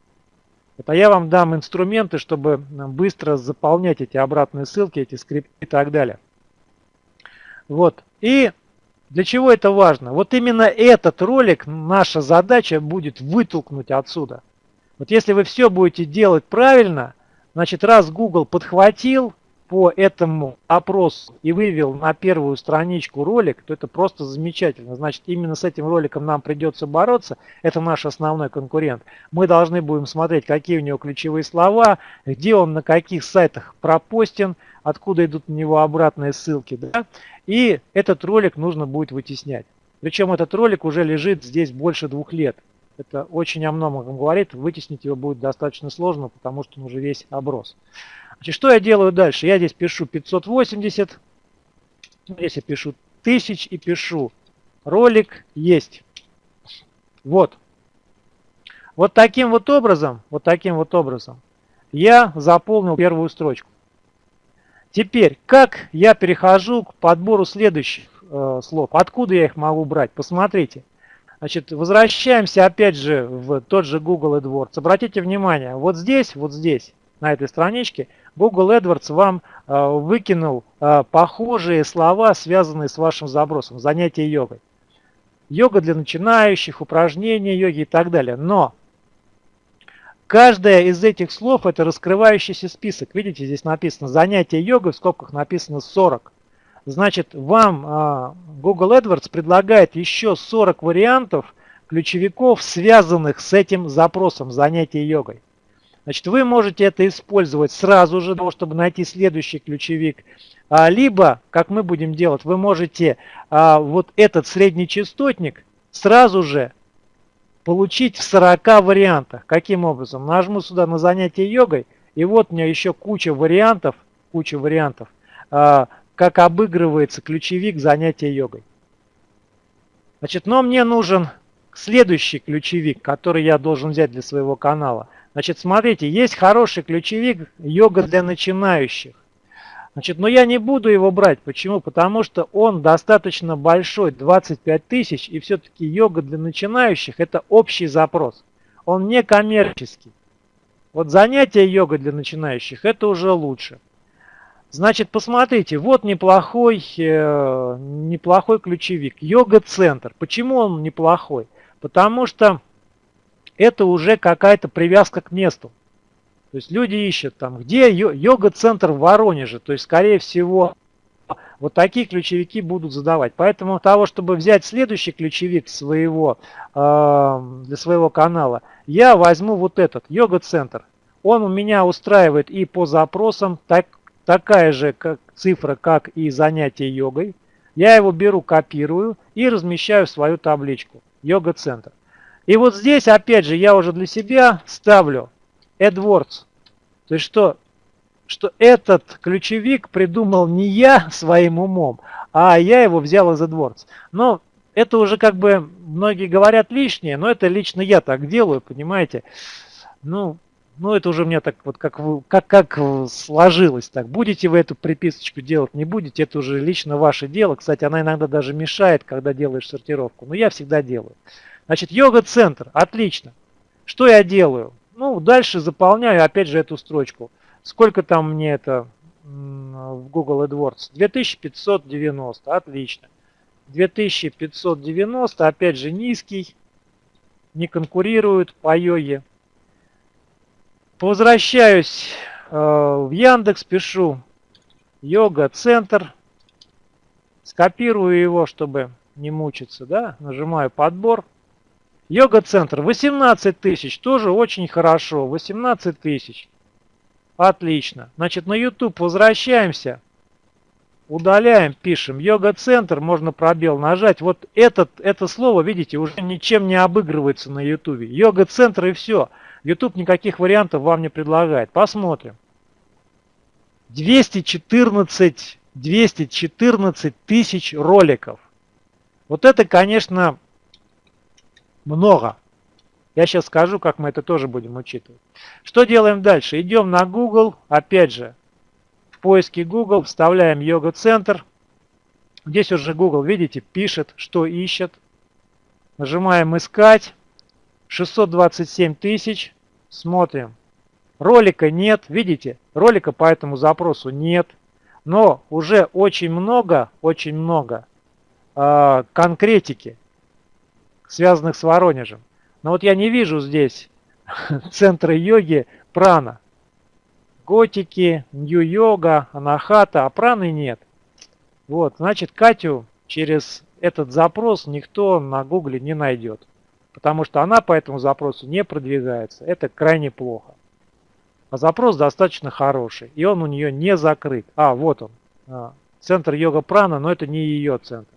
Это я вам дам инструменты, чтобы быстро заполнять эти обратные ссылки, эти скрипты и так далее. Вот. И для чего это важно? Вот именно этот ролик, наша задача будет вытолкнуть отсюда. Вот если вы все будете делать правильно, значит раз Google подхватил по этому опросу и вывел на первую страничку ролик, то это просто замечательно. Значит, именно с этим роликом нам придется бороться. Это наш основной конкурент. Мы должны будем смотреть, какие у него ключевые слова, где он на каких сайтах пропостен, откуда идут на него обратные ссылки. Да? И этот ролик нужно будет вытеснять. Причем этот ролик уже лежит здесь больше двух лет. Это очень о многом говорит. Вытеснить его будет достаточно сложно, потому что он уже весь оброс. Значит, что я делаю дальше? Я здесь пишу 580. Здесь я пишу 1000 и пишу ролик есть. Вот. Вот таким вот образом, вот таким вот образом я заполнил первую строчку. Теперь, как я перехожу к подбору следующих э, слов? Откуда я их могу брать? Посмотрите. Значит, возвращаемся опять же в тот же Google AdWords. Обратите внимание, вот здесь, вот здесь, на этой страничке, Google AdWords вам э, выкинул э, похожие слова, связанные с вашим забросом, занятие йогой. Йога для начинающих, упражнения йоги и так далее. Но Каждое из этих слов это раскрывающийся список. Видите, здесь написано занятие йогой, в скобках написано 40. Значит, вам а, Google AdWords предлагает еще 40 вариантов ключевиков, связанных с этим запросом занятие йогой. Значит, вы можете это использовать сразу же, для того, чтобы найти следующий ключевик. А, либо, как мы будем делать, вы можете а, вот этот средний частотник сразу же получить в 40 вариантах. Каким образом? Нажму сюда на занятие йогой, и вот у меня еще куча вариантов, куча вариантов, как обыгрывается ключевик занятия йогой. Значит, но мне нужен следующий ключевик, который я должен взять для своего канала. Значит, смотрите, есть хороший ключевик йога для начинающих. Значит, но я не буду его брать. Почему? Потому что он достаточно большой, 25 тысяч, и все-таки йога для начинающих – это общий запрос. Он не коммерческий. Вот занятие йога для начинающих – это уже лучше. Значит, посмотрите, вот неплохой, э, неплохой ключевик. Йога-центр. Почему он неплохой? Потому что это уже какая-то привязка к месту. То есть люди ищут там, где йога-центр в Воронеже. То есть, скорее всего, вот такие ключевики будут задавать. Поэтому того, чтобы взять следующий ключевик своего, э, для своего канала, я возьму вот этот, йога-центр. Он у меня устраивает и по запросам, так, такая же как, цифра, как и занятие йогой. Я его беру, копирую и размещаю в свою табличку. йога-центр. И вот здесь, опять же, я уже для себя ставлю AdWords. То есть что, что этот ключевик придумал не я своим умом, а я его взял из AdWords. Но это уже как бы многие говорят лишнее, но это лично я так делаю, понимаете. Ну, ну это уже мне так вот как, как, как сложилось так. Будете вы эту приписочку делать, не будете, это уже лично ваше дело. Кстати, она иногда даже мешает, когда делаешь сортировку. Но я всегда делаю. Значит, йога-центр, отлично. Что я делаю? Ну, дальше заполняю опять же эту строчку. Сколько там мне это в Google AdWords? 2590, отлично. 2590, опять же низкий, не конкурирует по йоге. Возвращаюсь э, в Яндекс, пишу йога-центр, скопирую его, чтобы не мучиться, да, нажимаю подбор. Йога-центр 18 тысяч, тоже очень хорошо, 18 тысяч. Отлично. Значит, на YouTube возвращаемся. Удаляем, пишем. Йога-центр, можно пробел нажать. Вот этот, это слово, видите, уже ничем не обыгрывается на YouTube. Йога-центр и все. YouTube никаких вариантов вам не предлагает. Посмотрим. 214, 214 тысяч роликов. Вот это, конечно, много. Я сейчас скажу, как мы это тоже будем учитывать. Что делаем дальше? Идем на Google, опять же, в поиске Google вставляем йога-центр. Здесь уже Google, видите, пишет, что ищет. Нажимаем «Искать». 627 тысяч. Смотрим. Ролика нет, видите, ролика по этому запросу нет. Но уже очень много, очень много э, конкретики связанных с Воронежем. Но вот я не вижу здесь центра йоги прана. Готики, нью-йога, анахата, а праны нет. Вот, значит, Катю через этот запрос никто на гугле не найдет. Потому что она по этому запросу не продвигается. Это крайне плохо. А запрос достаточно хороший. И он у нее не закрыт. А, вот он. А, центр йога прана, но это не ее центр.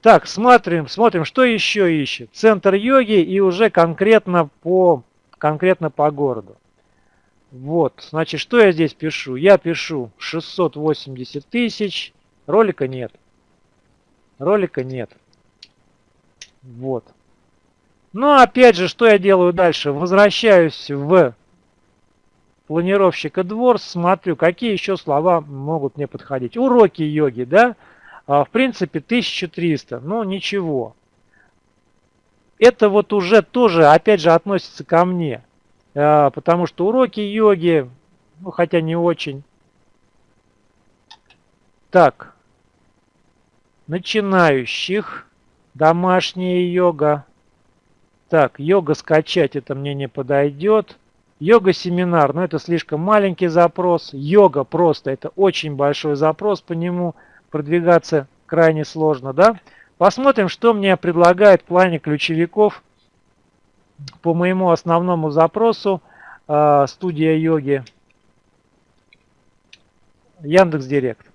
Так, смотрим, смотрим, что еще ищет. Центр йоги и уже конкретно по, конкретно по городу. Вот, значит, что я здесь пишу? Я пишу 680 тысяч. Ролика нет. Ролика нет. Вот. Ну, опять же, что я делаю дальше? Возвращаюсь в планировщик AdWords, смотрю, какие еще слова могут мне подходить. Уроки йоги, да? А, в принципе 1300, но ничего. Это вот уже тоже, опять же, относится ко мне. А, потому что уроки йоги, ну хотя не очень. Так, начинающих, домашняя йога. Так, йога скачать это мне не подойдет. Йога-семинар, но это слишком маленький запрос. Йога просто, это очень большой запрос по нему продвигаться крайне сложно, да? Посмотрим, что мне предлагает в плане ключевиков по моему основному запросу э, студия йоги Яндекс Директ.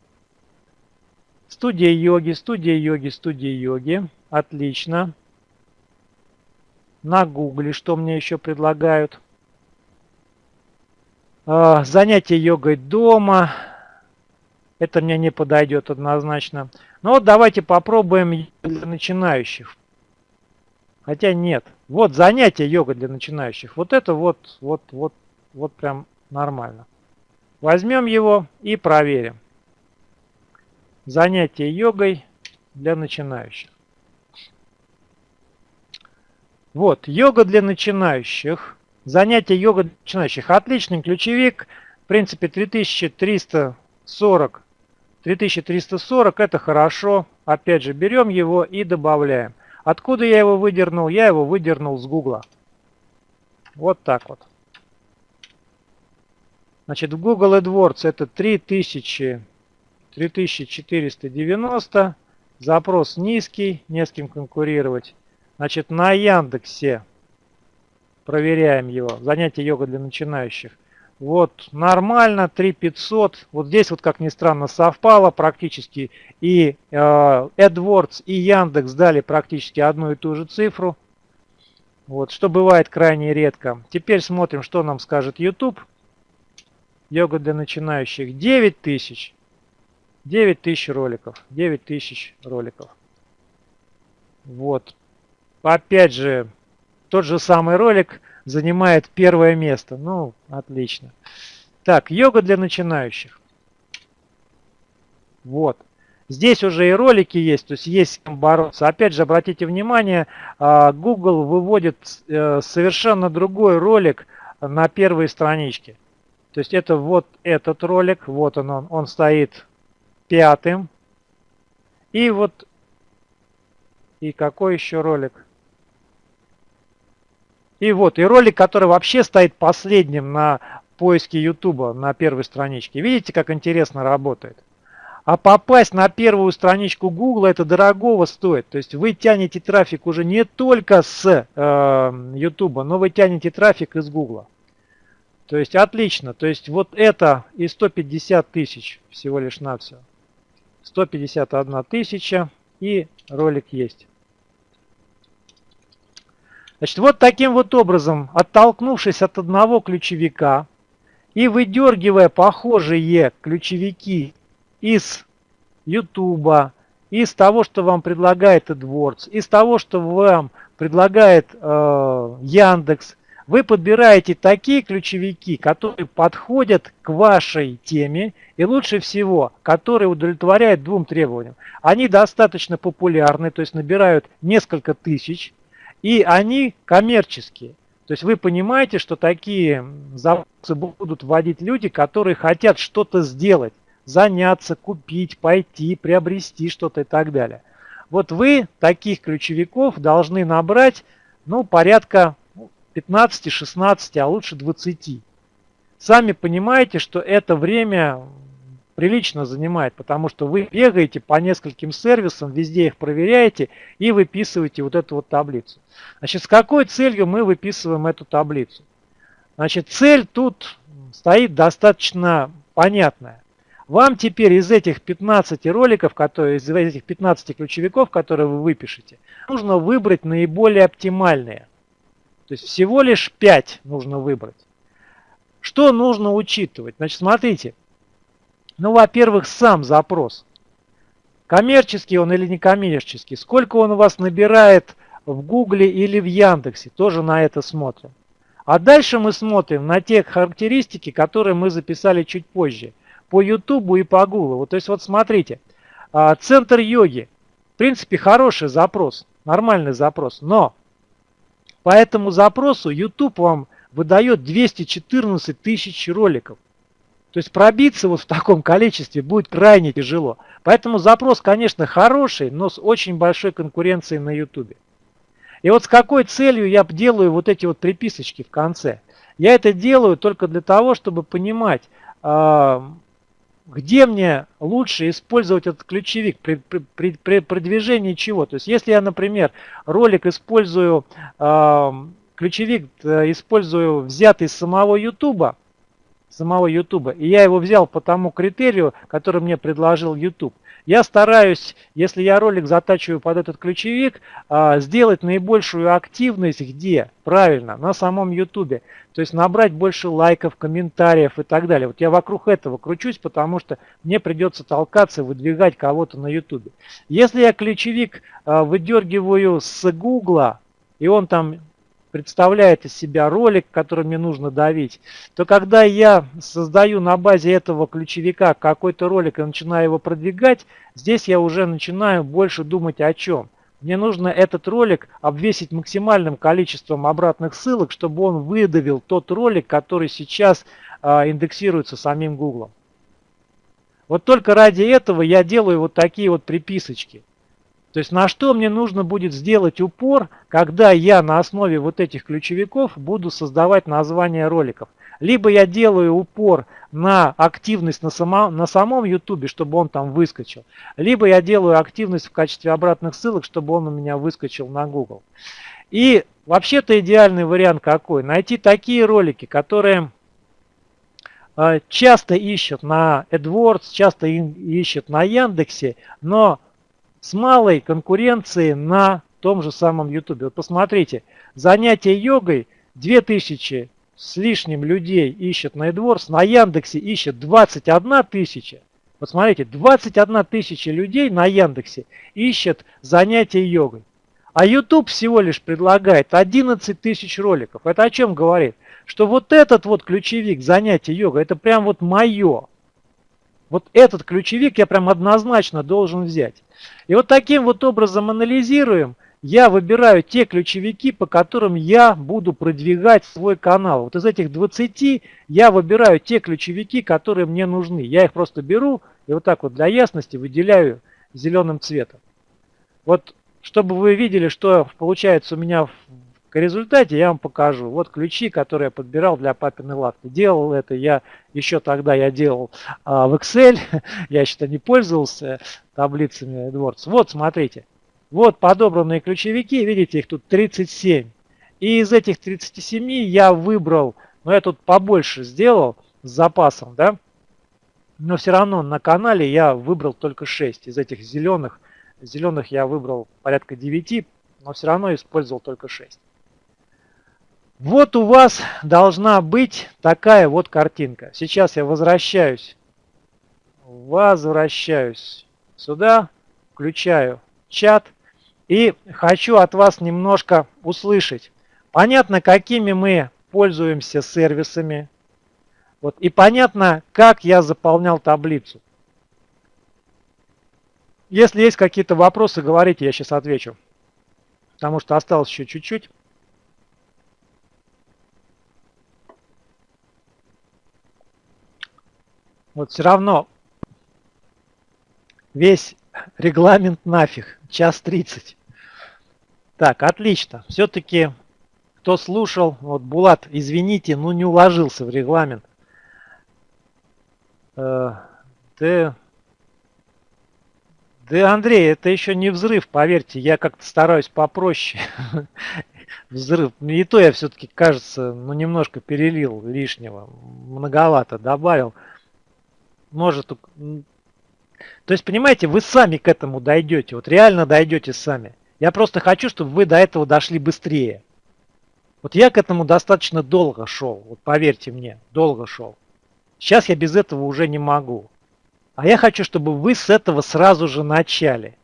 Студия йоги, студия йоги, студия йоги. Отлично. На гугле что мне еще предлагают? Э, занятия йогой дома. Это мне не подойдет однозначно. Но вот давайте попробуем для начинающих. Хотя нет. Вот занятие йога для начинающих. Вот это вот, вот, вот, вот прям нормально. Возьмем его и проверим. Занятие йогой для начинающих. Вот, йога для начинающих. Занятие йога для начинающих. Отличный ключевик. В принципе, 3340 3340 это хорошо. Опять же, берем его и добавляем. Откуда я его выдернул? Я его выдернул с Гугла. Вот так вот. Значит, в Google AdWords это 3000, 3490. Запрос низкий, не с кем конкурировать. Значит, на Яндексе проверяем его. Занятие йога для начинающих. Вот, нормально, 3500. Вот здесь вот, как ни странно, совпало практически. И э, AdWords, и Яндекс дали практически одну и ту же цифру. Вот, что бывает крайне редко. Теперь смотрим, что нам скажет YouTube. Йога для начинающих. 9000. 9000 роликов. 9000 роликов. Вот. Опять же, тот же самый ролик занимает первое место. Ну, отлично. Так, йога для начинающих. Вот. Здесь уже и ролики есть, то есть есть с кем бороться. Опять же, обратите внимание, а, Google выводит э, совершенно другой ролик на первой страничке. То есть это вот этот ролик, вот он, он, он стоит пятым. И вот, и какой еще ролик? И вот, и ролик, который вообще стоит последним на поиске YouTube, на первой страничке. Видите, как интересно работает? А попасть на первую страничку Google это дорогого стоит. То есть вы тянете трафик уже не только с э, YouTube, но вы тянете трафик из Google. То есть отлично. То есть вот это и 150 тысяч всего лишь на все. 151 тысяча и ролик есть. Значит, вот таким вот образом, оттолкнувшись от одного ключевика и выдергивая похожие ключевики из YouTube, из того, что вам предлагает AdWords, из того, что вам предлагает э, Яндекс, вы подбираете такие ключевики, которые подходят к вашей теме и лучше всего, которые удовлетворяют двум требованиям. Они достаточно популярны, то есть набирают несколько тысяч, и они коммерческие. То есть вы понимаете, что такие запросы будут вводить люди, которые хотят что-то сделать, заняться, купить, пойти, приобрести что-то и так далее. Вот вы таких ключевиков должны набрать ну, порядка 15, 16, а лучше 20. Сами понимаете, что это время прилично занимает, потому что вы бегаете по нескольким сервисам, везде их проверяете и выписываете вот эту вот таблицу. Значит, с какой целью мы выписываем эту таблицу? Значит, цель тут стоит достаточно понятная. Вам теперь из этих 15 роликов, которые, из этих 15 ключевиков, которые вы выпишете, нужно выбрать наиболее оптимальные. То есть всего лишь 5 нужно выбрать. Что нужно учитывать? Значит, смотрите, ну, во-первых, сам запрос. Коммерческий он или некоммерческий. Сколько он у вас набирает в Гугле или в Яндексе. Тоже на это смотрим. А дальше мы смотрим на те характеристики, которые мы записали чуть позже. По Ютубу и по Гуглу. То есть вот смотрите. А, центр йоги. В принципе, хороший запрос. Нормальный запрос. Но по этому запросу YouTube вам выдает 214 тысяч роликов. То есть пробиться вот в таком количестве будет крайне тяжело. Поэтому запрос, конечно, хороший, но с очень большой конкуренцией на YouTube. И вот с какой целью я делаю вот эти вот приписочки в конце? Я это делаю только для того, чтобы понимать, а, где мне лучше использовать этот ключевик при, при, при, продвижении чего. То есть если я, например, ролик использую, а, ключевик э, использую взятый из самого YouTube, самого YouTube. И я его взял по тому критерию, который мне предложил YouTube. Я стараюсь, если я ролик затачиваю под этот ключевик, а, сделать наибольшую активность где? Правильно, на самом YouTube. То есть набрать больше лайков, комментариев и так далее. Вот я вокруг этого кручусь, потому что мне придется толкаться, выдвигать кого-то на YouTube. Если я ключевик а, выдергиваю с Google, и он там представляет из себя ролик, который мне нужно давить, то когда я создаю на базе этого ключевика какой-то ролик и начинаю его продвигать, здесь я уже начинаю больше думать о чем. Мне нужно этот ролик обвесить максимальным количеством обратных ссылок, чтобы он выдавил тот ролик, который сейчас а, индексируется самим Google. Вот только ради этого я делаю вот такие вот приписочки. То есть на что мне нужно будет сделать упор, когда я на основе вот этих ключевиков буду создавать названия роликов. Либо я делаю упор на активность на, само, на самом YouTube, чтобы он там выскочил. Либо я делаю активность в качестве обратных ссылок, чтобы он у меня выскочил на Google. И вообще-то идеальный вариант какой? Найти такие ролики, которые э, часто ищут на AdWords, часто ищут на Яндексе, но с малой конкуренцией на том же самом YouTube. Вот посмотрите, занятие йогой 2000 с лишним людей ищет на AdWords, на Яндексе ищет 21 тысяча. Посмотрите, 21 тысяча людей на Яндексе ищет занятия йогой. А YouTube всего лишь предлагает 11 тысяч роликов. Это о чем говорит? Что вот этот вот ключевик занятия йога, это прям вот мое. Вот этот ключевик я прям однозначно должен взять. И вот таким вот образом анализируем, я выбираю те ключевики, по которым я буду продвигать свой канал. Вот из этих 20 я выбираю те ключевики, которые мне нужны. Я их просто беру и вот так вот для ясности выделяю зеленым цветом. Вот чтобы вы видели, что получается у меня в результате, я вам покажу. Вот ключи, которые я подбирал для папиной лавки. Делал это я еще тогда, я делал а, в Excel, я еще не пользовался таблицами AdWords. Вот, смотрите, вот подобранные ключевики, видите, их тут 37. И из этих 37 я выбрал, но я тут побольше сделал с запасом, да, но все равно на канале я выбрал только 6 из этих зеленых Зеленых я выбрал порядка 9, но все равно использовал только 6. Вот у вас должна быть такая вот картинка. Сейчас я возвращаюсь, возвращаюсь сюда, включаю чат и хочу от вас немножко услышать. Понятно, какими мы пользуемся сервисами. Вот, и понятно, как я заполнял таблицу. Если есть какие-то вопросы, говорите, я сейчас отвечу. Потому что осталось еще чуть-чуть. Вот все равно весь регламент нафиг. Час 30. Так, отлично. Все-таки, кто слушал, вот Булат, извините, ну не уложился в регламент. Э, ты да, Андрей, это еще не взрыв, поверьте, я как-то стараюсь попроще. Взрыв. И то я все-таки, кажется, ну немножко перелил лишнего, многовато добавил. Может, то есть, понимаете, вы сами к этому дойдете, вот реально дойдете сами. Я просто хочу, чтобы вы до этого дошли быстрее. Вот я к этому достаточно долго шел, вот поверьте мне, долго шел. Сейчас я без этого уже не могу. А я хочу, чтобы вы с этого сразу же начали.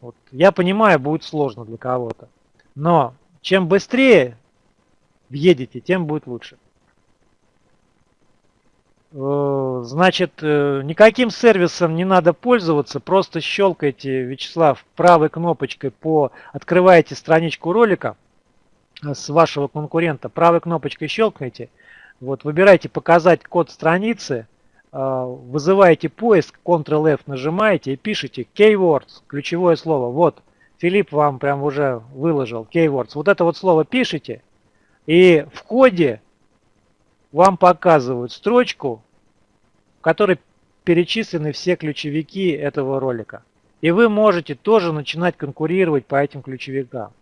Вот, я понимаю, будет сложно для кого-то. Но чем быстрее въедете, тем будет лучше. Э, значит, э, никаким сервисом не надо пользоваться, просто щелкайте, Вячеслав, правой кнопочкой по открываете страничку ролика э, с вашего конкурента, правой кнопочкой щелкните, вот, выбирайте показать код страницы, вызываете поиск, Ctrl-F нажимаете и пишите keywords, ключевое слово. Вот, Филипп вам прям уже выложил keywords. Вот это вот слово пишите, и в коде вам показывают строчку, в которой перечислены все ключевики этого ролика. И вы можете тоже начинать конкурировать по этим ключевикам.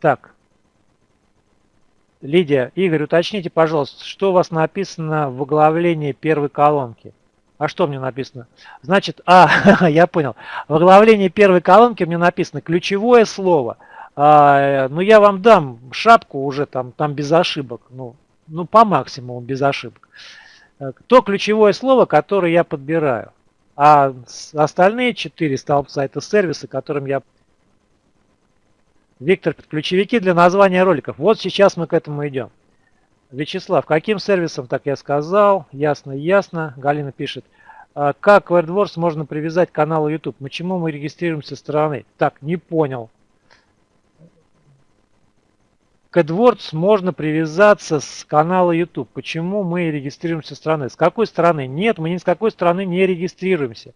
Так, Лидия, Игорь, уточните, пожалуйста, что у вас написано в оглавлении первой колонки? А что мне написано? Значит, а, я понял. В оглавлении первой колонки мне написано ключевое слово. А, ну, я вам дам шапку уже там, там без ошибок. Ну, ну, по максимуму без ошибок. То ключевое слово, которое я подбираю. А остальные четыре столбца это сервисы, которым я Виктор, ключевики для названия роликов. Вот сейчас мы к этому идем. Вячеслав, каким сервисом, так я сказал. Ясно, ясно. Галина пишет. «А как в AdWords можно привязать к каналу YouTube? Почему мы регистрируемся со стороны? Так, не понял. К AdWords можно привязаться с канала YouTube. Почему мы регистрируемся со стороны? С какой стороны? Нет, мы ни с какой стороны не регистрируемся.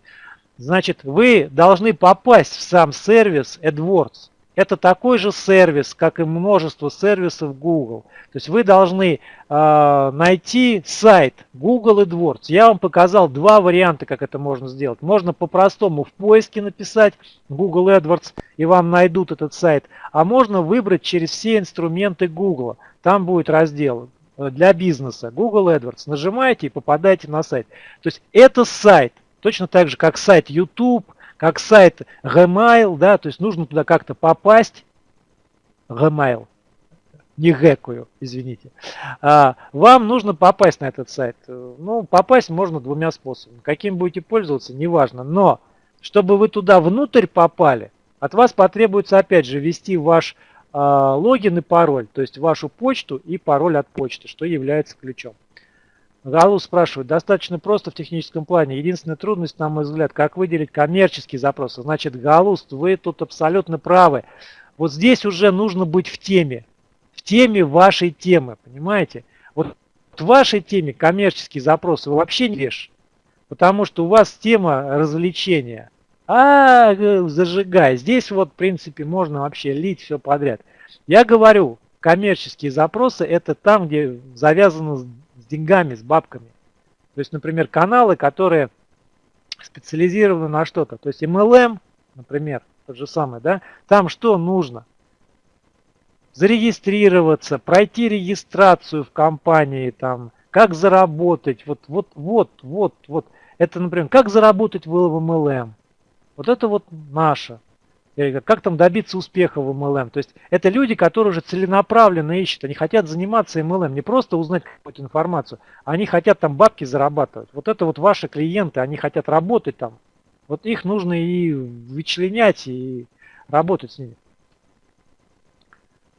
Значит, вы должны попасть в сам сервис AdWords. Это такой же сервис, как и множество сервисов Google. То есть вы должны э, найти сайт Google AdWords. Я вам показал два варианта, как это можно сделать. Можно по-простому в поиске написать Google AdWords и вам найдут этот сайт, а можно выбрать через все инструменты Google. Там будет раздел э, для бизнеса, Google AdWords. Нажимаете и попадаете на сайт. То есть это сайт, точно так же, как сайт YouTube, как сайт Gmail, да, то есть нужно туда как-то попасть, Gmail, не гэкую, извините. А, вам нужно попасть на этот сайт. Ну, попасть можно двумя способами. Каким будете пользоваться, неважно. Но, чтобы вы туда внутрь попали, от вас потребуется опять же ввести ваш э, логин и пароль, то есть вашу почту и пароль от почты, что является ключом. Галус спрашивает, достаточно просто в техническом плане. Единственная трудность, на мой взгляд, как выделить коммерческие запросы. Значит, Галус, вы тут абсолютно правы. Вот здесь уже нужно быть в теме, в теме вашей темы, понимаете? Вот в вашей теме коммерческие запросы вы вообще не вешаете, потому что у вас тема развлечения – а зажигай. Здесь вот, в принципе, можно вообще лить все подряд. Я говорю, коммерческие запросы это там, где завязано с деньгами, с бабками. То есть, например, каналы, которые специализированы на что-то. То есть MLM, например, тот же самый, да, там что нужно? Зарегистрироваться, пройти регистрацию в компании, там, как заработать, вот, вот, вот, вот, вот. Это, например, как заработать в MLM, вот это вот наше. Как там добиться успеха в MLM? То есть это люди, которые уже целенаправленно ищут. Они хотят заниматься MLM, не просто узнать какую-то информацию. Они хотят там бабки зарабатывать. Вот это вот ваши клиенты, они хотят работать там. Вот их нужно и вычленять, и работать с ними.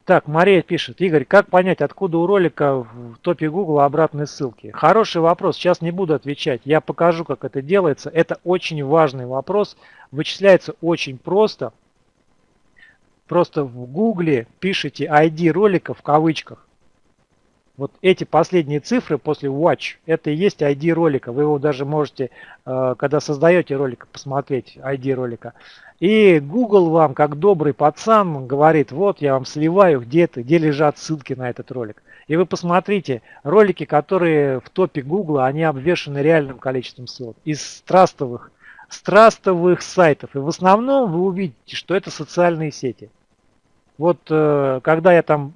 Так, Мария пишет. Игорь, как понять, откуда у ролика в топе Google обратные ссылки? Хороший вопрос, сейчас не буду отвечать. Я покажу, как это делается. Это очень важный вопрос. Вычисляется очень просто. Просто в Google пишите ID ролика в кавычках. Вот эти последние цифры после watch, это и есть ID ролика. Вы его даже можете, э, когда создаете ролик, посмотреть ID ролика. И Google вам, как добрый пацан, говорит, вот я вам сливаю где-то, где лежат ссылки на этот ролик. И вы посмотрите, ролики, которые в топе Google, они обвешаны реальным количеством ссылок из трастовых, страстовых сайтов. И в основном вы увидите, что это социальные сети. Вот э, когда я там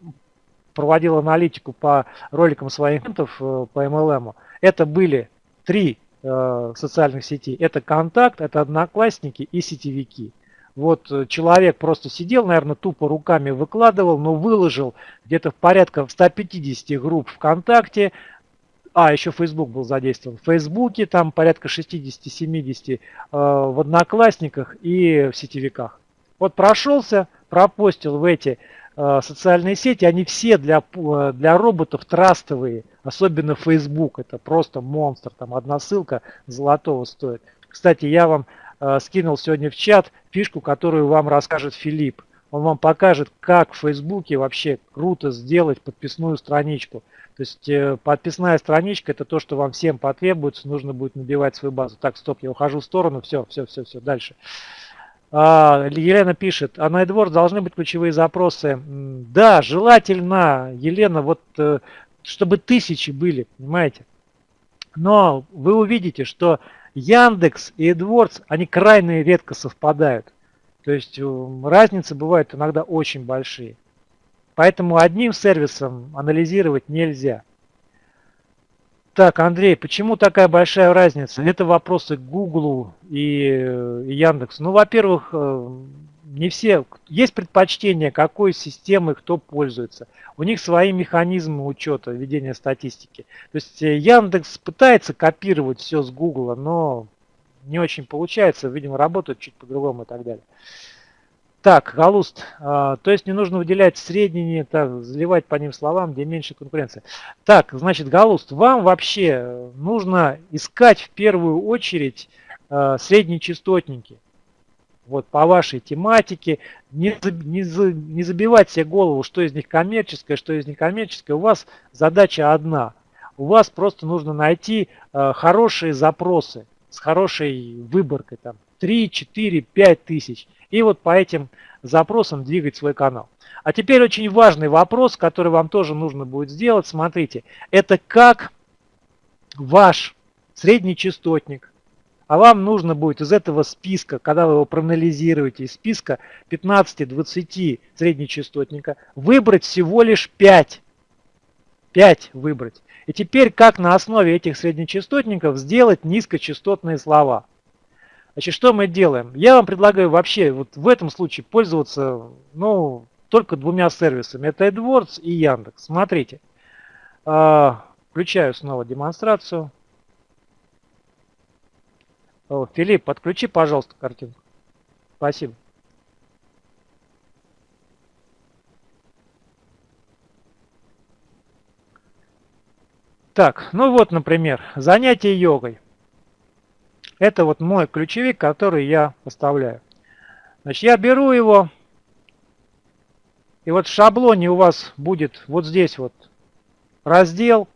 проводил аналитику по роликам своих клиентов э, по MLM, это были три Э, социальных сетей. Это контакт, это одноклассники и сетевики. Вот э, человек просто сидел, наверное, тупо руками выкладывал, но выложил где-то в порядка 150 групп ВКонтакте, а, еще Facebook был задействован. В Фейсбуке там порядка 60-70 э, в Одноклассниках и в сетевиках. Вот прошелся, пропостил в эти социальные сети, они все для, э, для роботов трастовые, особенно Facebook, это просто монстр, там одна ссылка золотого стоит. Кстати, я вам э, скинул сегодня в чат фишку, которую вам расскажет Филипп. Он вам покажет, как в Фейсбуке вообще круто сделать подписную страничку. То есть э, подписная страничка это то, что вам всем потребуется, нужно будет набивать свою базу. Так, стоп, я ухожу в сторону, все, все, все, все, дальше. А, Елена пишет, а на AdWords должны быть ключевые запросы. Да, желательно, Елена, вот э, чтобы тысячи были, понимаете. Но вы увидите, что Яндекс и AdWords, они крайне редко совпадают. То есть э, разницы бывают иногда очень большие. Поэтому одним сервисом анализировать нельзя. Так, Андрей, почему такая большая разница? Это вопросы к Гуглу и, и Яндексу. Ну, во-первых, э, не все, есть предпочтение, какой системой кто пользуется. У них свои механизмы учета, ведения статистики. То есть э, Яндекс пытается копировать все с Гугла, но не очень получается, видимо, работает чуть по-другому и так далее. Так, Галуст, а, то есть не нужно выделять средние, так, заливать по ним словам, где меньше конкуренции. Так, значит, Галуст, вам вообще нужно искать в первую очередь а, средние частотники. Вот по вашей тематике. Не, не, не забивать себе голову, что из них коммерческое, что из них коммерческое. У вас задача одна. У вас просто нужно найти а, хорошие запросы с хорошей выборкой. Там 3, 4, 5 тысяч и вот по этим запросам двигать свой канал. А теперь очень важный вопрос, который вам тоже нужно будет сделать. Смотрите, это как ваш средний частотник А вам нужно будет из этого списка, когда вы его проанализируете, из списка 15-20 среднечастотника, выбрать всего лишь 5. 5 выбрать. И теперь как на основе этих среднечастотников сделать низкочастотные слова. Значит, что мы делаем? Я вам предлагаю вообще вот в этом случае пользоваться ну, только двумя сервисами. Это AdWords и Яндекс. Смотрите. А, включаю снова демонстрацию. Филипп, подключи, пожалуйста, картинку. Спасибо. Так, ну вот, например, занятие йогой. Это вот мой ключевик, который я поставляю. Значит, я беру его, и вот в шаблоне у вас будет вот здесь вот раздел.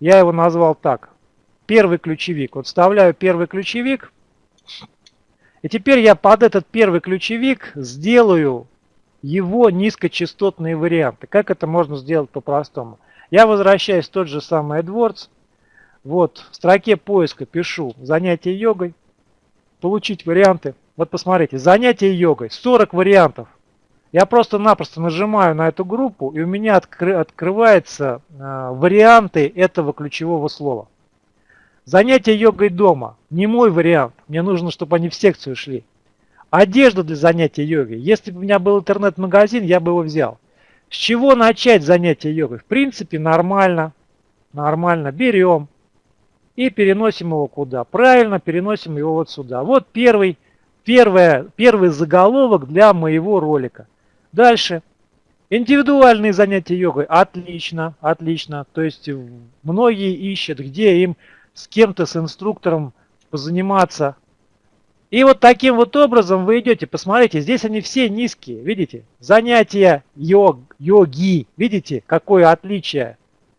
Я его назвал так. Первый ключевик. Вот вставляю первый ключевик. И теперь я под этот первый ключевик сделаю его низкочастотные варианты. Как это можно сделать по-простому? Я возвращаюсь в тот же самый AdWords. Вот в строке поиска пишу занятие йогой. Получить варианты. Вот посмотрите, занятие йогой. 40 вариантов. Я просто-напросто нажимаю на эту группу, и у меня откры открываются э, варианты этого ключевого слова. Занятие йогой дома. Не мой вариант. Мне нужно, чтобы они в секцию шли. Одежда для занятия йогой. Если бы у меня был интернет-магазин, я бы его взял. С чего начать занятие йогой? В принципе, нормально. Нормально. Берем и переносим его куда? Правильно, переносим его вот сюда. Вот первый, первое, первый заголовок для моего ролика. Дальше. Индивидуальные занятия йогой. Отлично, отлично. То есть многие ищут, где им с кем-то, с инструктором позаниматься, и вот таким вот образом вы идете, посмотрите, здесь они все низкие, видите? Занятия йог, йоги, видите, какое отличие?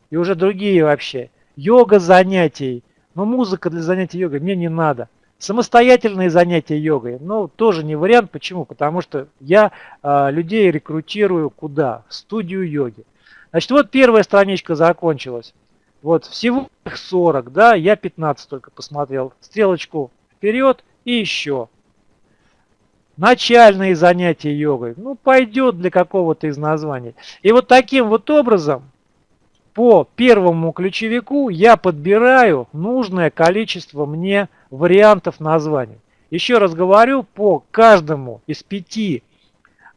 И уже другие вообще. Йога занятий, но музыка для занятий йогой мне не надо. Самостоятельные занятия йогой, ну, тоже не вариант. Почему? Потому что я э, людей рекрутирую куда? В студию йоги. Значит, вот первая страничка закончилась. Вот, всего 40, да, я 15 только посмотрел. Стрелочку вперед и еще. Начальные занятия йогой. Ну, пойдет для какого-то из названий. И вот таким вот образом по первому ключевику я подбираю нужное количество мне вариантов названий. Еще раз говорю, по каждому из пяти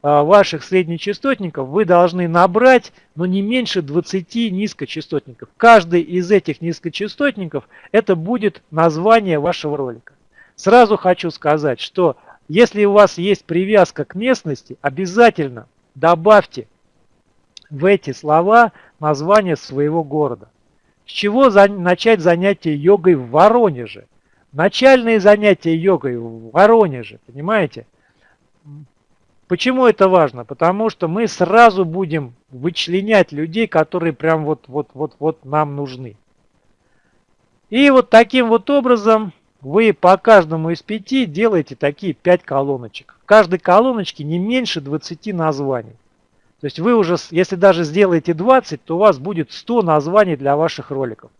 а, ваших среднечастотников вы должны набрать, но не меньше 20 низкочастотников. Каждый из этих низкочастотников это будет название вашего ролика. Сразу хочу сказать, что если у вас есть привязка к местности, обязательно добавьте в эти слова название своего города. С чего начать занятие йогой в Воронеже? Начальные занятия йогой в Воронеже, понимаете? Почему это важно? Потому что мы сразу будем вычленять людей, которые прям вот-вот-вот нам нужны. И вот таким вот образом вы по каждому из пяти делаете такие 5 колоночек. В каждой колоночке не меньше 20 названий. То есть вы уже, если даже сделаете 20, то у вас будет 100 названий для ваших роликов.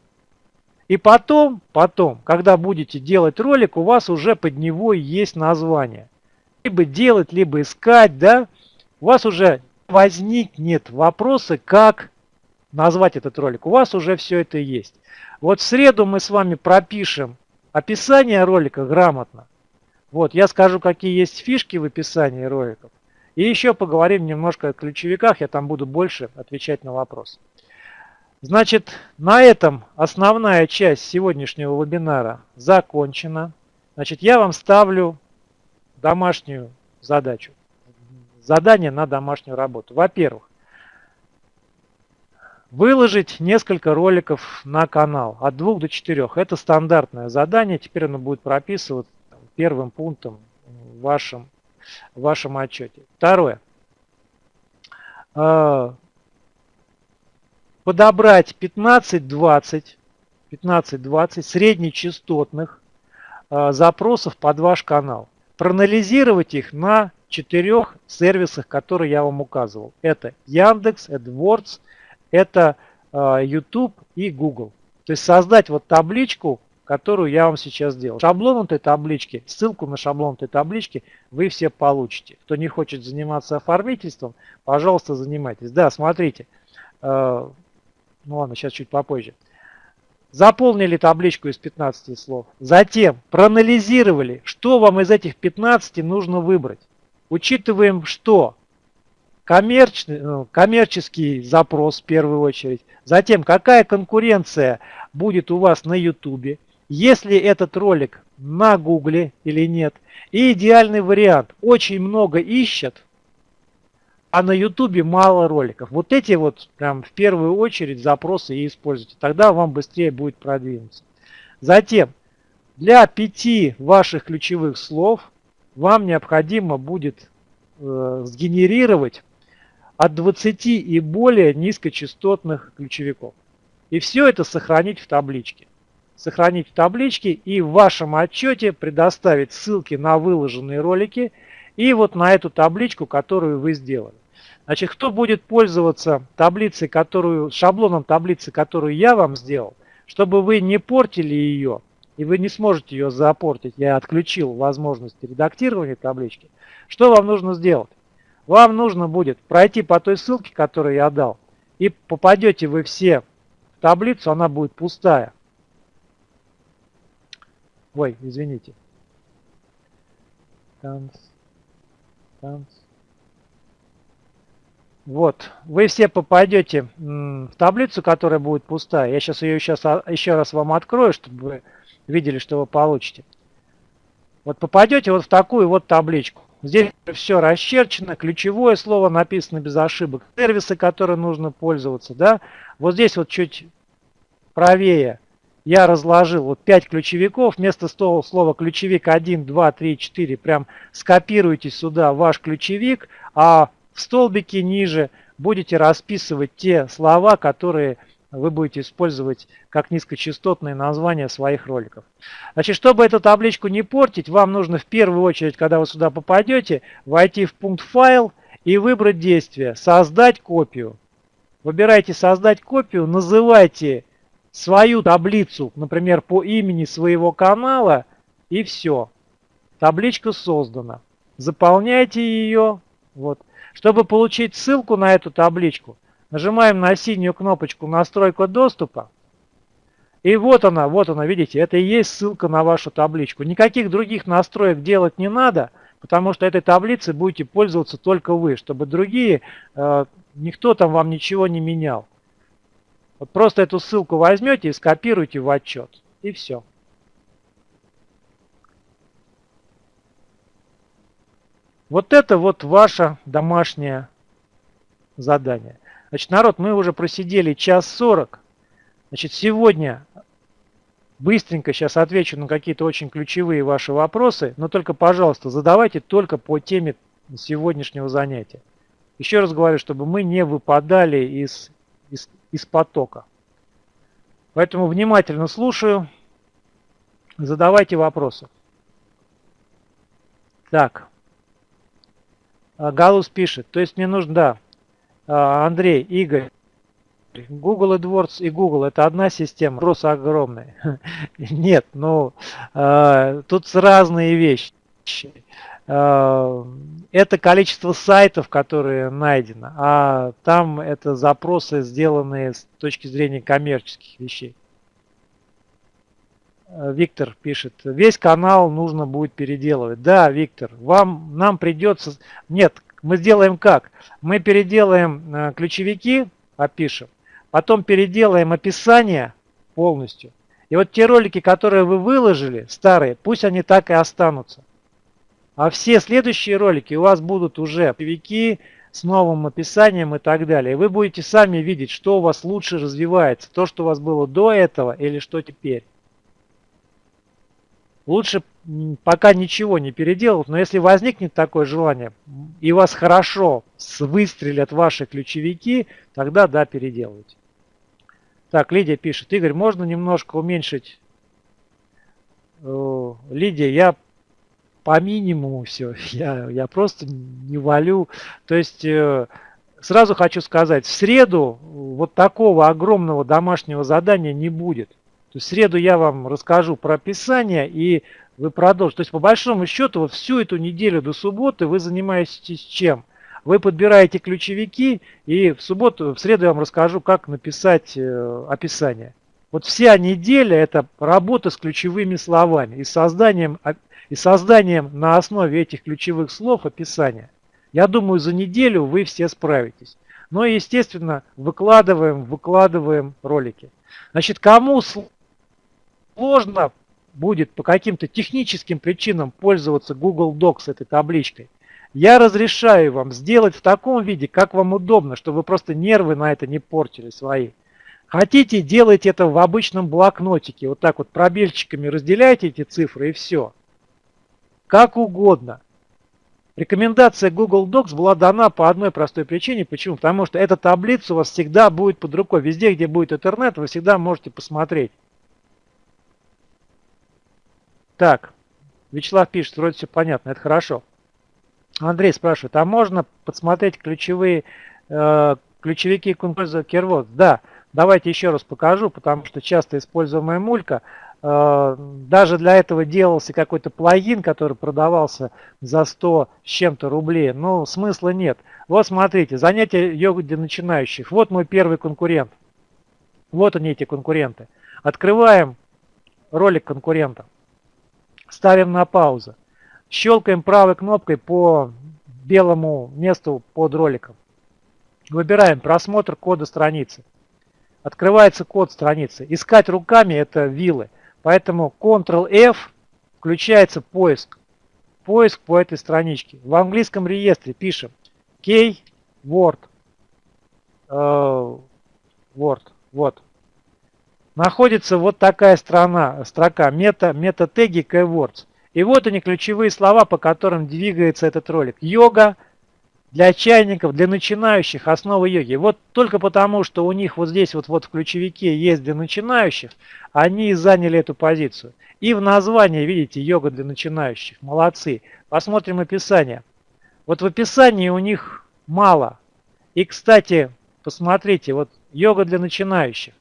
И потом, потом, когда будете делать ролик, у вас уже под него есть название. Либо делать, либо искать, да, у вас уже возникнет вопросы, как назвать этот ролик. У вас уже все это есть. Вот в среду мы с вами пропишем описание ролика грамотно. Вот, я скажу, какие есть фишки в описании роликов. И еще поговорим немножко о ключевиках, я там буду больше отвечать на вопросы. Значит, на этом основная часть сегодняшнего вебинара закончена. Значит, я вам ставлю домашнюю задачу. Задание на домашнюю работу. Во-первых, Выложить несколько роликов на канал от двух до четырех. Это стандартное задание. Теперь оно будет прописываться первым пунктом в вашем, в вашем отчете. Второе. А, подобрать 15-20 15-20 среднечастотных а, запросов под ваш канал. Проанализировать их на четырех сервисах, которые я вам указывал. Это Яндекс, AdWords, это а, YouTube и Google. То есть создать вот табличку, которую я вам сейчас сделал. Шаблон этой таблички, ссылку на шаблон этой таблички вы все получите. Кто не хочет заниматься оформительством, пожалуйста, занимайтесь. Да, смотрите. Э, ну ладно, сейчас чуть попозже. Заполнили табличку из 15 слов. Затем проанализировали, что вам из этих 15 нужно выбрать. Учитываем, что коммерческий, э, коммерческий запрос в первую очередь. Затем, какая конкуренция будет у вас на YouTube если этот ролик на гугле или нет. И идеальный вариант. Очень много ищут, а на ютубе мало роликов. Вот эти вот прям в первую очередь запросы и используйте. Тогда вам быстрее будет продвинуться. Затем, для пяти ваших ключевых слов вам необходимо будет э, сгенерировать от 20 и более низкочастотных ключевиков. И все это сохранить в табличке сохранить в табличке и в вашем отчете предоставить ссылки на выложенные ролики и вот на эту табличку, которую вы сделали. Значит, кто будет пользоваться таблицей, которую, шаблоном таблицы, которую я вам сделал, чтобы вы не портили ее, и вы не сможете ее запортить, я отключил возможность редактирования таблички, что вам нужно сделать? Вам нужно будет пройти по той ссылке, которую я дал, и попадете вы все в таблицу, она будет пустая. Ой, извините. Танц. Танц. Вот, вы все попадете в таблицу, которая будет пустая. Я сейчас ее сейчас еще раз вам открою, чтобы вы видели, что вы получите. Вот попадете вот в такую вот табличку. Здесь все расчерчено, ключевое слово написано без ошибок. Сервисы, которые нужно пользоваться, да. Вот здесь вот чуть правее я разложил вот 5 ключевиков, вместо слова ключевик 1, 2, 3, 4, прям скопируйте сюда ваш ключевик, а в столбике ниже будете расписывать те слова, которые вы будете использовать как низкочастотные названия своих роликов. Значит, чтобы эту табличку не портить, вам нужно в первую очередь, когда вы сюда попадете, войти в пункт «Файл» и выбрать действие «Создать копию». Выбирайте «Создать копию», называйте свою таблицу, например, по имени своего канала, и все. Табличка создана. Заполняйте ее. Вот. Чтобы получить ссылку на эту табличку, нажимаем на синюю кнопочку «Настройка доступа». И вот она, вот она, видите, это и есть ссылка на вашу табличку. Никаких других настроек делать не надо, потому что этой таблицей будете пользоваться только вы, чтобы другие, э, никто там вам ничего не менял. Вот просто эту ссылку возьмете и скопируйте в отчет. И все. Вот это вот ваше домашнее задание. Значит, народ, мы уже просидели час сорок. Значит, сегодня быстренько сейчас отвечу на какие-то очень ключевые ваши вопросы, но только, пожалуйста, задавайте только по теме сегодняшнего занятия. Еще раз говорю, чтобы мы не выпадали из, из, из потока. Поэтому внимательно слушаю. Задавайте вопросы. Так. А, Галус пишет. То есть мне нужно, да, а, Андрей, Игорь, Google AdWords и Google это одна система, вопрос огромный. Нет, ну, э, тут разные вещи. Э, это количество сайтов, которые найдено, а там это запросы, сделанные с точки зрения коммерческих вещей. Э, Виктор пишет, весь канал нужно будет переделывать. Да, Виктор, вам, нам придется... Нет, мы сделаем как? Мы переделаем э, ключевики, опишем, потом переделаем описание полностью. И вот те ролики, которые вы выложили, старые, пусть они так и останутся. А все следующие ролики у вас будут уже певики с новым описанием и так далее. Вы будете сами видеть, что у вас лучше развивается. То, что у вас было до этого или что теперь. Лучше пока ничего не переделать, но если возникнет такое желание, и вас хорошо выстрелят ваши ключевики, тогда да, переделывайте. Так, Лидия пишет, Игорь, можно немножко уменьшить? Э, Лидия, я по минимуму все. Я, я просто не валю. То есть э, сразу хочу сказать, в среду вот такого огромного домашнего задания не будет. То есть в среду я вам расскажу про описание и вы продолжите. То есть по большому счету вот всю эту неделю до субботы вы занимаетесь чем? Вы подбираете ключевики и в субботу, в среду я вам расскажу, как написать э, описание. Вот вся неделя это работа с ключевыми словами и созданием, и созданием на основе этих ключевых слов описания. Я думаю, за неделю вы все справитесь. Но, естественно, выкладываем, выкладываем ролики. Значит, кому сложно будет по каким-то техническим причинам пользоваться Google Docs этой табличкой, я разрешаю вам сделать в таком виде, как вам удобно, чтобы вы просто нервы на это не портили свои. Хотите, делайте это в обычном блокнотике, вот так вот пробельчиками разделяйте эти цифры и все. Как угодно. Рекомендация Google Docs была дана по одной простой причине. Почему? Потому что эта таблица у вас всегда будет под рукой. Везде, где будет интернет, вы всегда можете посмотреть. Так, Вячеслав пишет, вроде все понятно, это хорошо. Андрей спрашивает, а можно подсмотреть ключевые э, ключевики конкурса Кервот? Да, давайте еще раз покажу, потому что часто используемая мулька. Э, даже для этого делался какой-то плагин, который продавался за 100 с чем-то рублей. Но смысла нет. Вот смотрите, занятие йога для начинающих. Вот мой первый конкурент. Вот они эти конкуренты. Открываем ролик конкурента. Ставим на паузу. Щелкаем правой кнопкой по белому месту под роликом. Выбираем просмотр кода страницы. Открывается код страницы. Искать руками это вилы. Поэтому Ctrl-F включается поиск. Поиск по этой страничке. В английском реестре пишем K-Word. Uh, Word. Вот. Находится вот такая страна, строка мета, мета-теги keywords. И вот они ключевые слова, по которым двигается этот ролик. Йога для чайников, для начинающих, основа йоги. Вот только потому, что у них вот здесь вот, вот в ключевике есть для начинающих, они заняли эту позицию. И в названии, видите, йога для начинающих. Молодцы. Посмотрим описание. Вот в описании у них мало. И, кстати, посмотрите, вот йога для начинающих.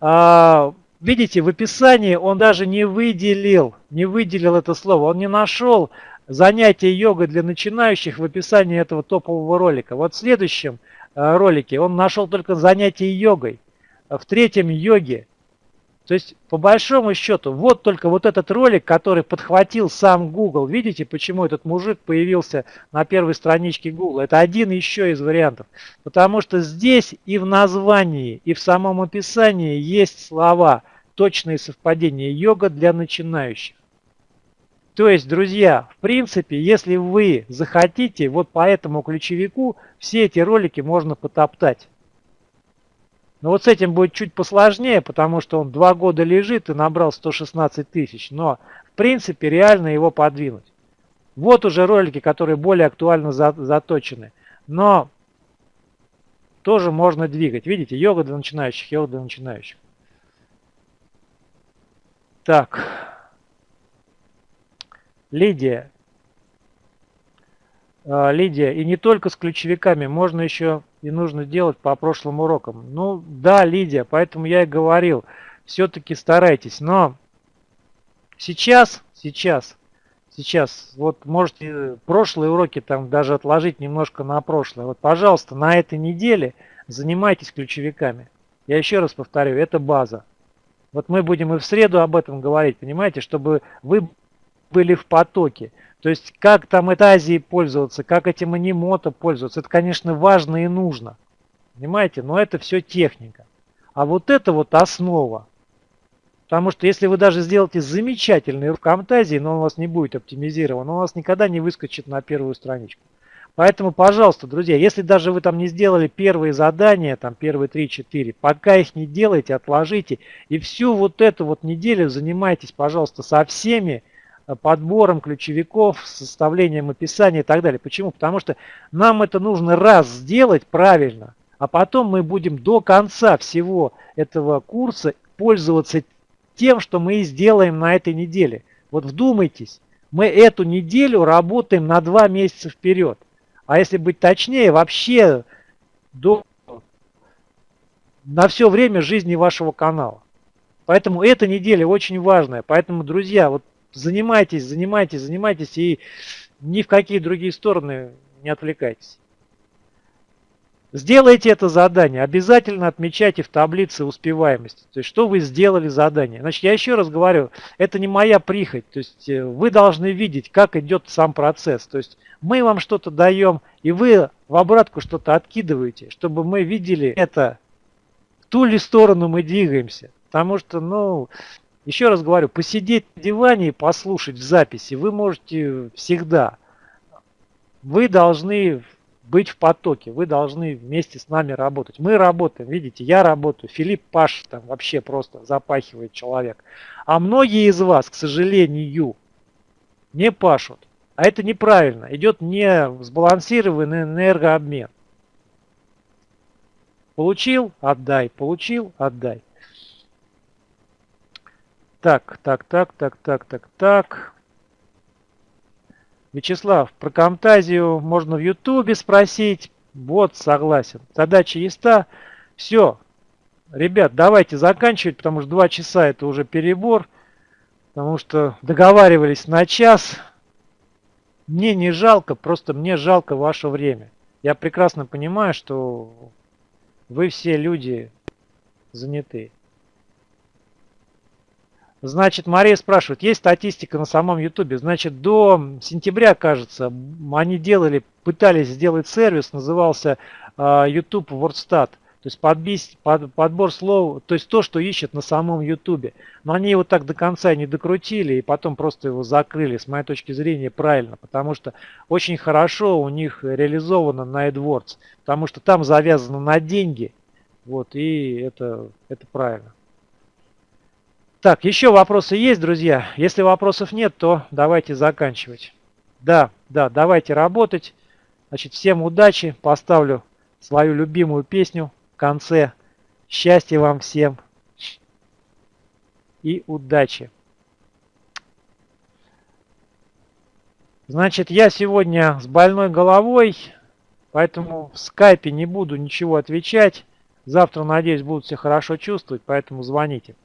А, Видите, в описании он даже не выделил, не выделил это слово. Он не нашел занятие йогой для начинающих в описании этого топового ролика. Вот в следующем э, ролике он нашел только занятие йогой. В третьем йоге. То есть, по большому счету, вот только вот этот ролик, который подхватил сам Google. Видите, почему этот мужик появился на первой страничке Google? Это один еще из вариантов. Потому что здесь и в названии, и в самом описании есть слова – точные совпадения йога для начинающих. То есть, друзья, в принципе, если вы захотите, вот по этому ключевику все эти ролики можно потоптать. Но вот с этим будет чуть посложнее, потому что он два года лежит и набрал 116 тысяч. Но, в принципе, реально его подвинуть. Вот уже ролики, которые более актуально заточены. Но тоже можно двигать. Видите, йога для начинающих, йога для начинающих. Так. Лидия. А, Лидия, и не только с ключевиками, можно еще и нужно делать по прошлым урокам. Ну да, Лидия, поэтому я и говорил, все-таки старайтесь. Но сейчас, сейчас, сейчас, вот можете прошлые уроки там даже отложить немножко на прошлое. Вот, пожалуйста, на этой неделе занимайтесь ключевиками. Я еще раз повторю, это база. Вот мы будем и в среду об этом говорить, понимаете, чтобы вы были в потоке. То есть как там это Азии пользоваться, как этим анимото пользоваться, это, конечно, важно и нужно. Понимаете, но это все техника. А вот это вот основа. Потому что если вы даже сделаете замечательный Camtasia, но он у вас не будет оптимизирован, он у вас никогда не выскочит на первую страничку. Поэтому, пожалуйста, друзья, если даже вы там не сделали первые задания, там первые 3-4, пока их не делайте, отложите. И всю вот эту вот неделю занимайтесь, пожалуйста, со всеми подбором ключевиков, составлением описания и так далее. Почему? Потому что нам это нужно раз сделать правильно, а потом мы будем до конца всего этого курса пользоваться тем, что мы сделаем на этой неделе. Вот вдумайтесь, мы эту неделю работаем на два месяца вперед. А если быть точнее, вообще до, на все время жизни вашего канала. Поэтому эта неделя очень важная. Поэтому, друзья, вот занимайтесь, занимайтесь, занимайтесь и ни в какие другие стороны не отвлекайтесь. Сделайте это задание, обязательно отмечайте в таблице успеваемости. То есть, что вы сделали задание. Значит, я еще раз говорю, это не моя прихоть. То есть, э, вы должны видеть, как идет сам процесс. То есть, мы вам что-то даем, и вы в обратку что-то откидываете, чтобы мы видели это, в ту ли сторону мы двигаемся. Потому что, ну, еще раз говорю, посидеть на диване и послушать в записи вы можете всегда. Вы должны быть в потоке, вы должны вместе с нами работать. Мы работаем, видите, я работаю, Филипп Паш там вообще просто запахивает человек. А многие из вас, к сожалению, не пашут. А это неправильно, идет не сбалансированный энергообмен. Получил, отдай, получил, отдай. Так, так, так, так, так, так, так. Вячеслав, про Камтазию можно в Ютубе спросить. Вот, согласен. Задача яста. Все. Ребят, давайте заканчивать, потому что два часа это уже перебор. Потому что договаривались на час. Мне не жалко, просто мне жалко ваше время. Я прекрасно понимаю, что вы все люди заняты. Значит, Мария спрашивает, есть статистика на самом Ютубе? Значит, до сентября, кажется, они делали, пытались сделать сервис, назывался uh, YouTube WordStat. То есть подбись, под, подбор слов, то есть то, что ищет на самом Ютубе. Но они его так до конца не докрутили и потом просто его закрыли. С моей точки зрения правильно, потому что очень хорошо у них реализовано на AdWords. Потому что там завязано на деньги. Вот, и это, это правильно. Так, еще вопросы есть, друзья? Если вопросов нет, то давайте заканчивать. Да, да, давайте работать. Значит, всем удачи. Поставлю свою любимую песню в конце. Счастья вам всем и удачи. Значит, я сегодня с больной головой, поэтому в скайпе не буду ничего отвечать. Завтра, надеюсь, будут все хорошо чувствовать, поэтому звоните.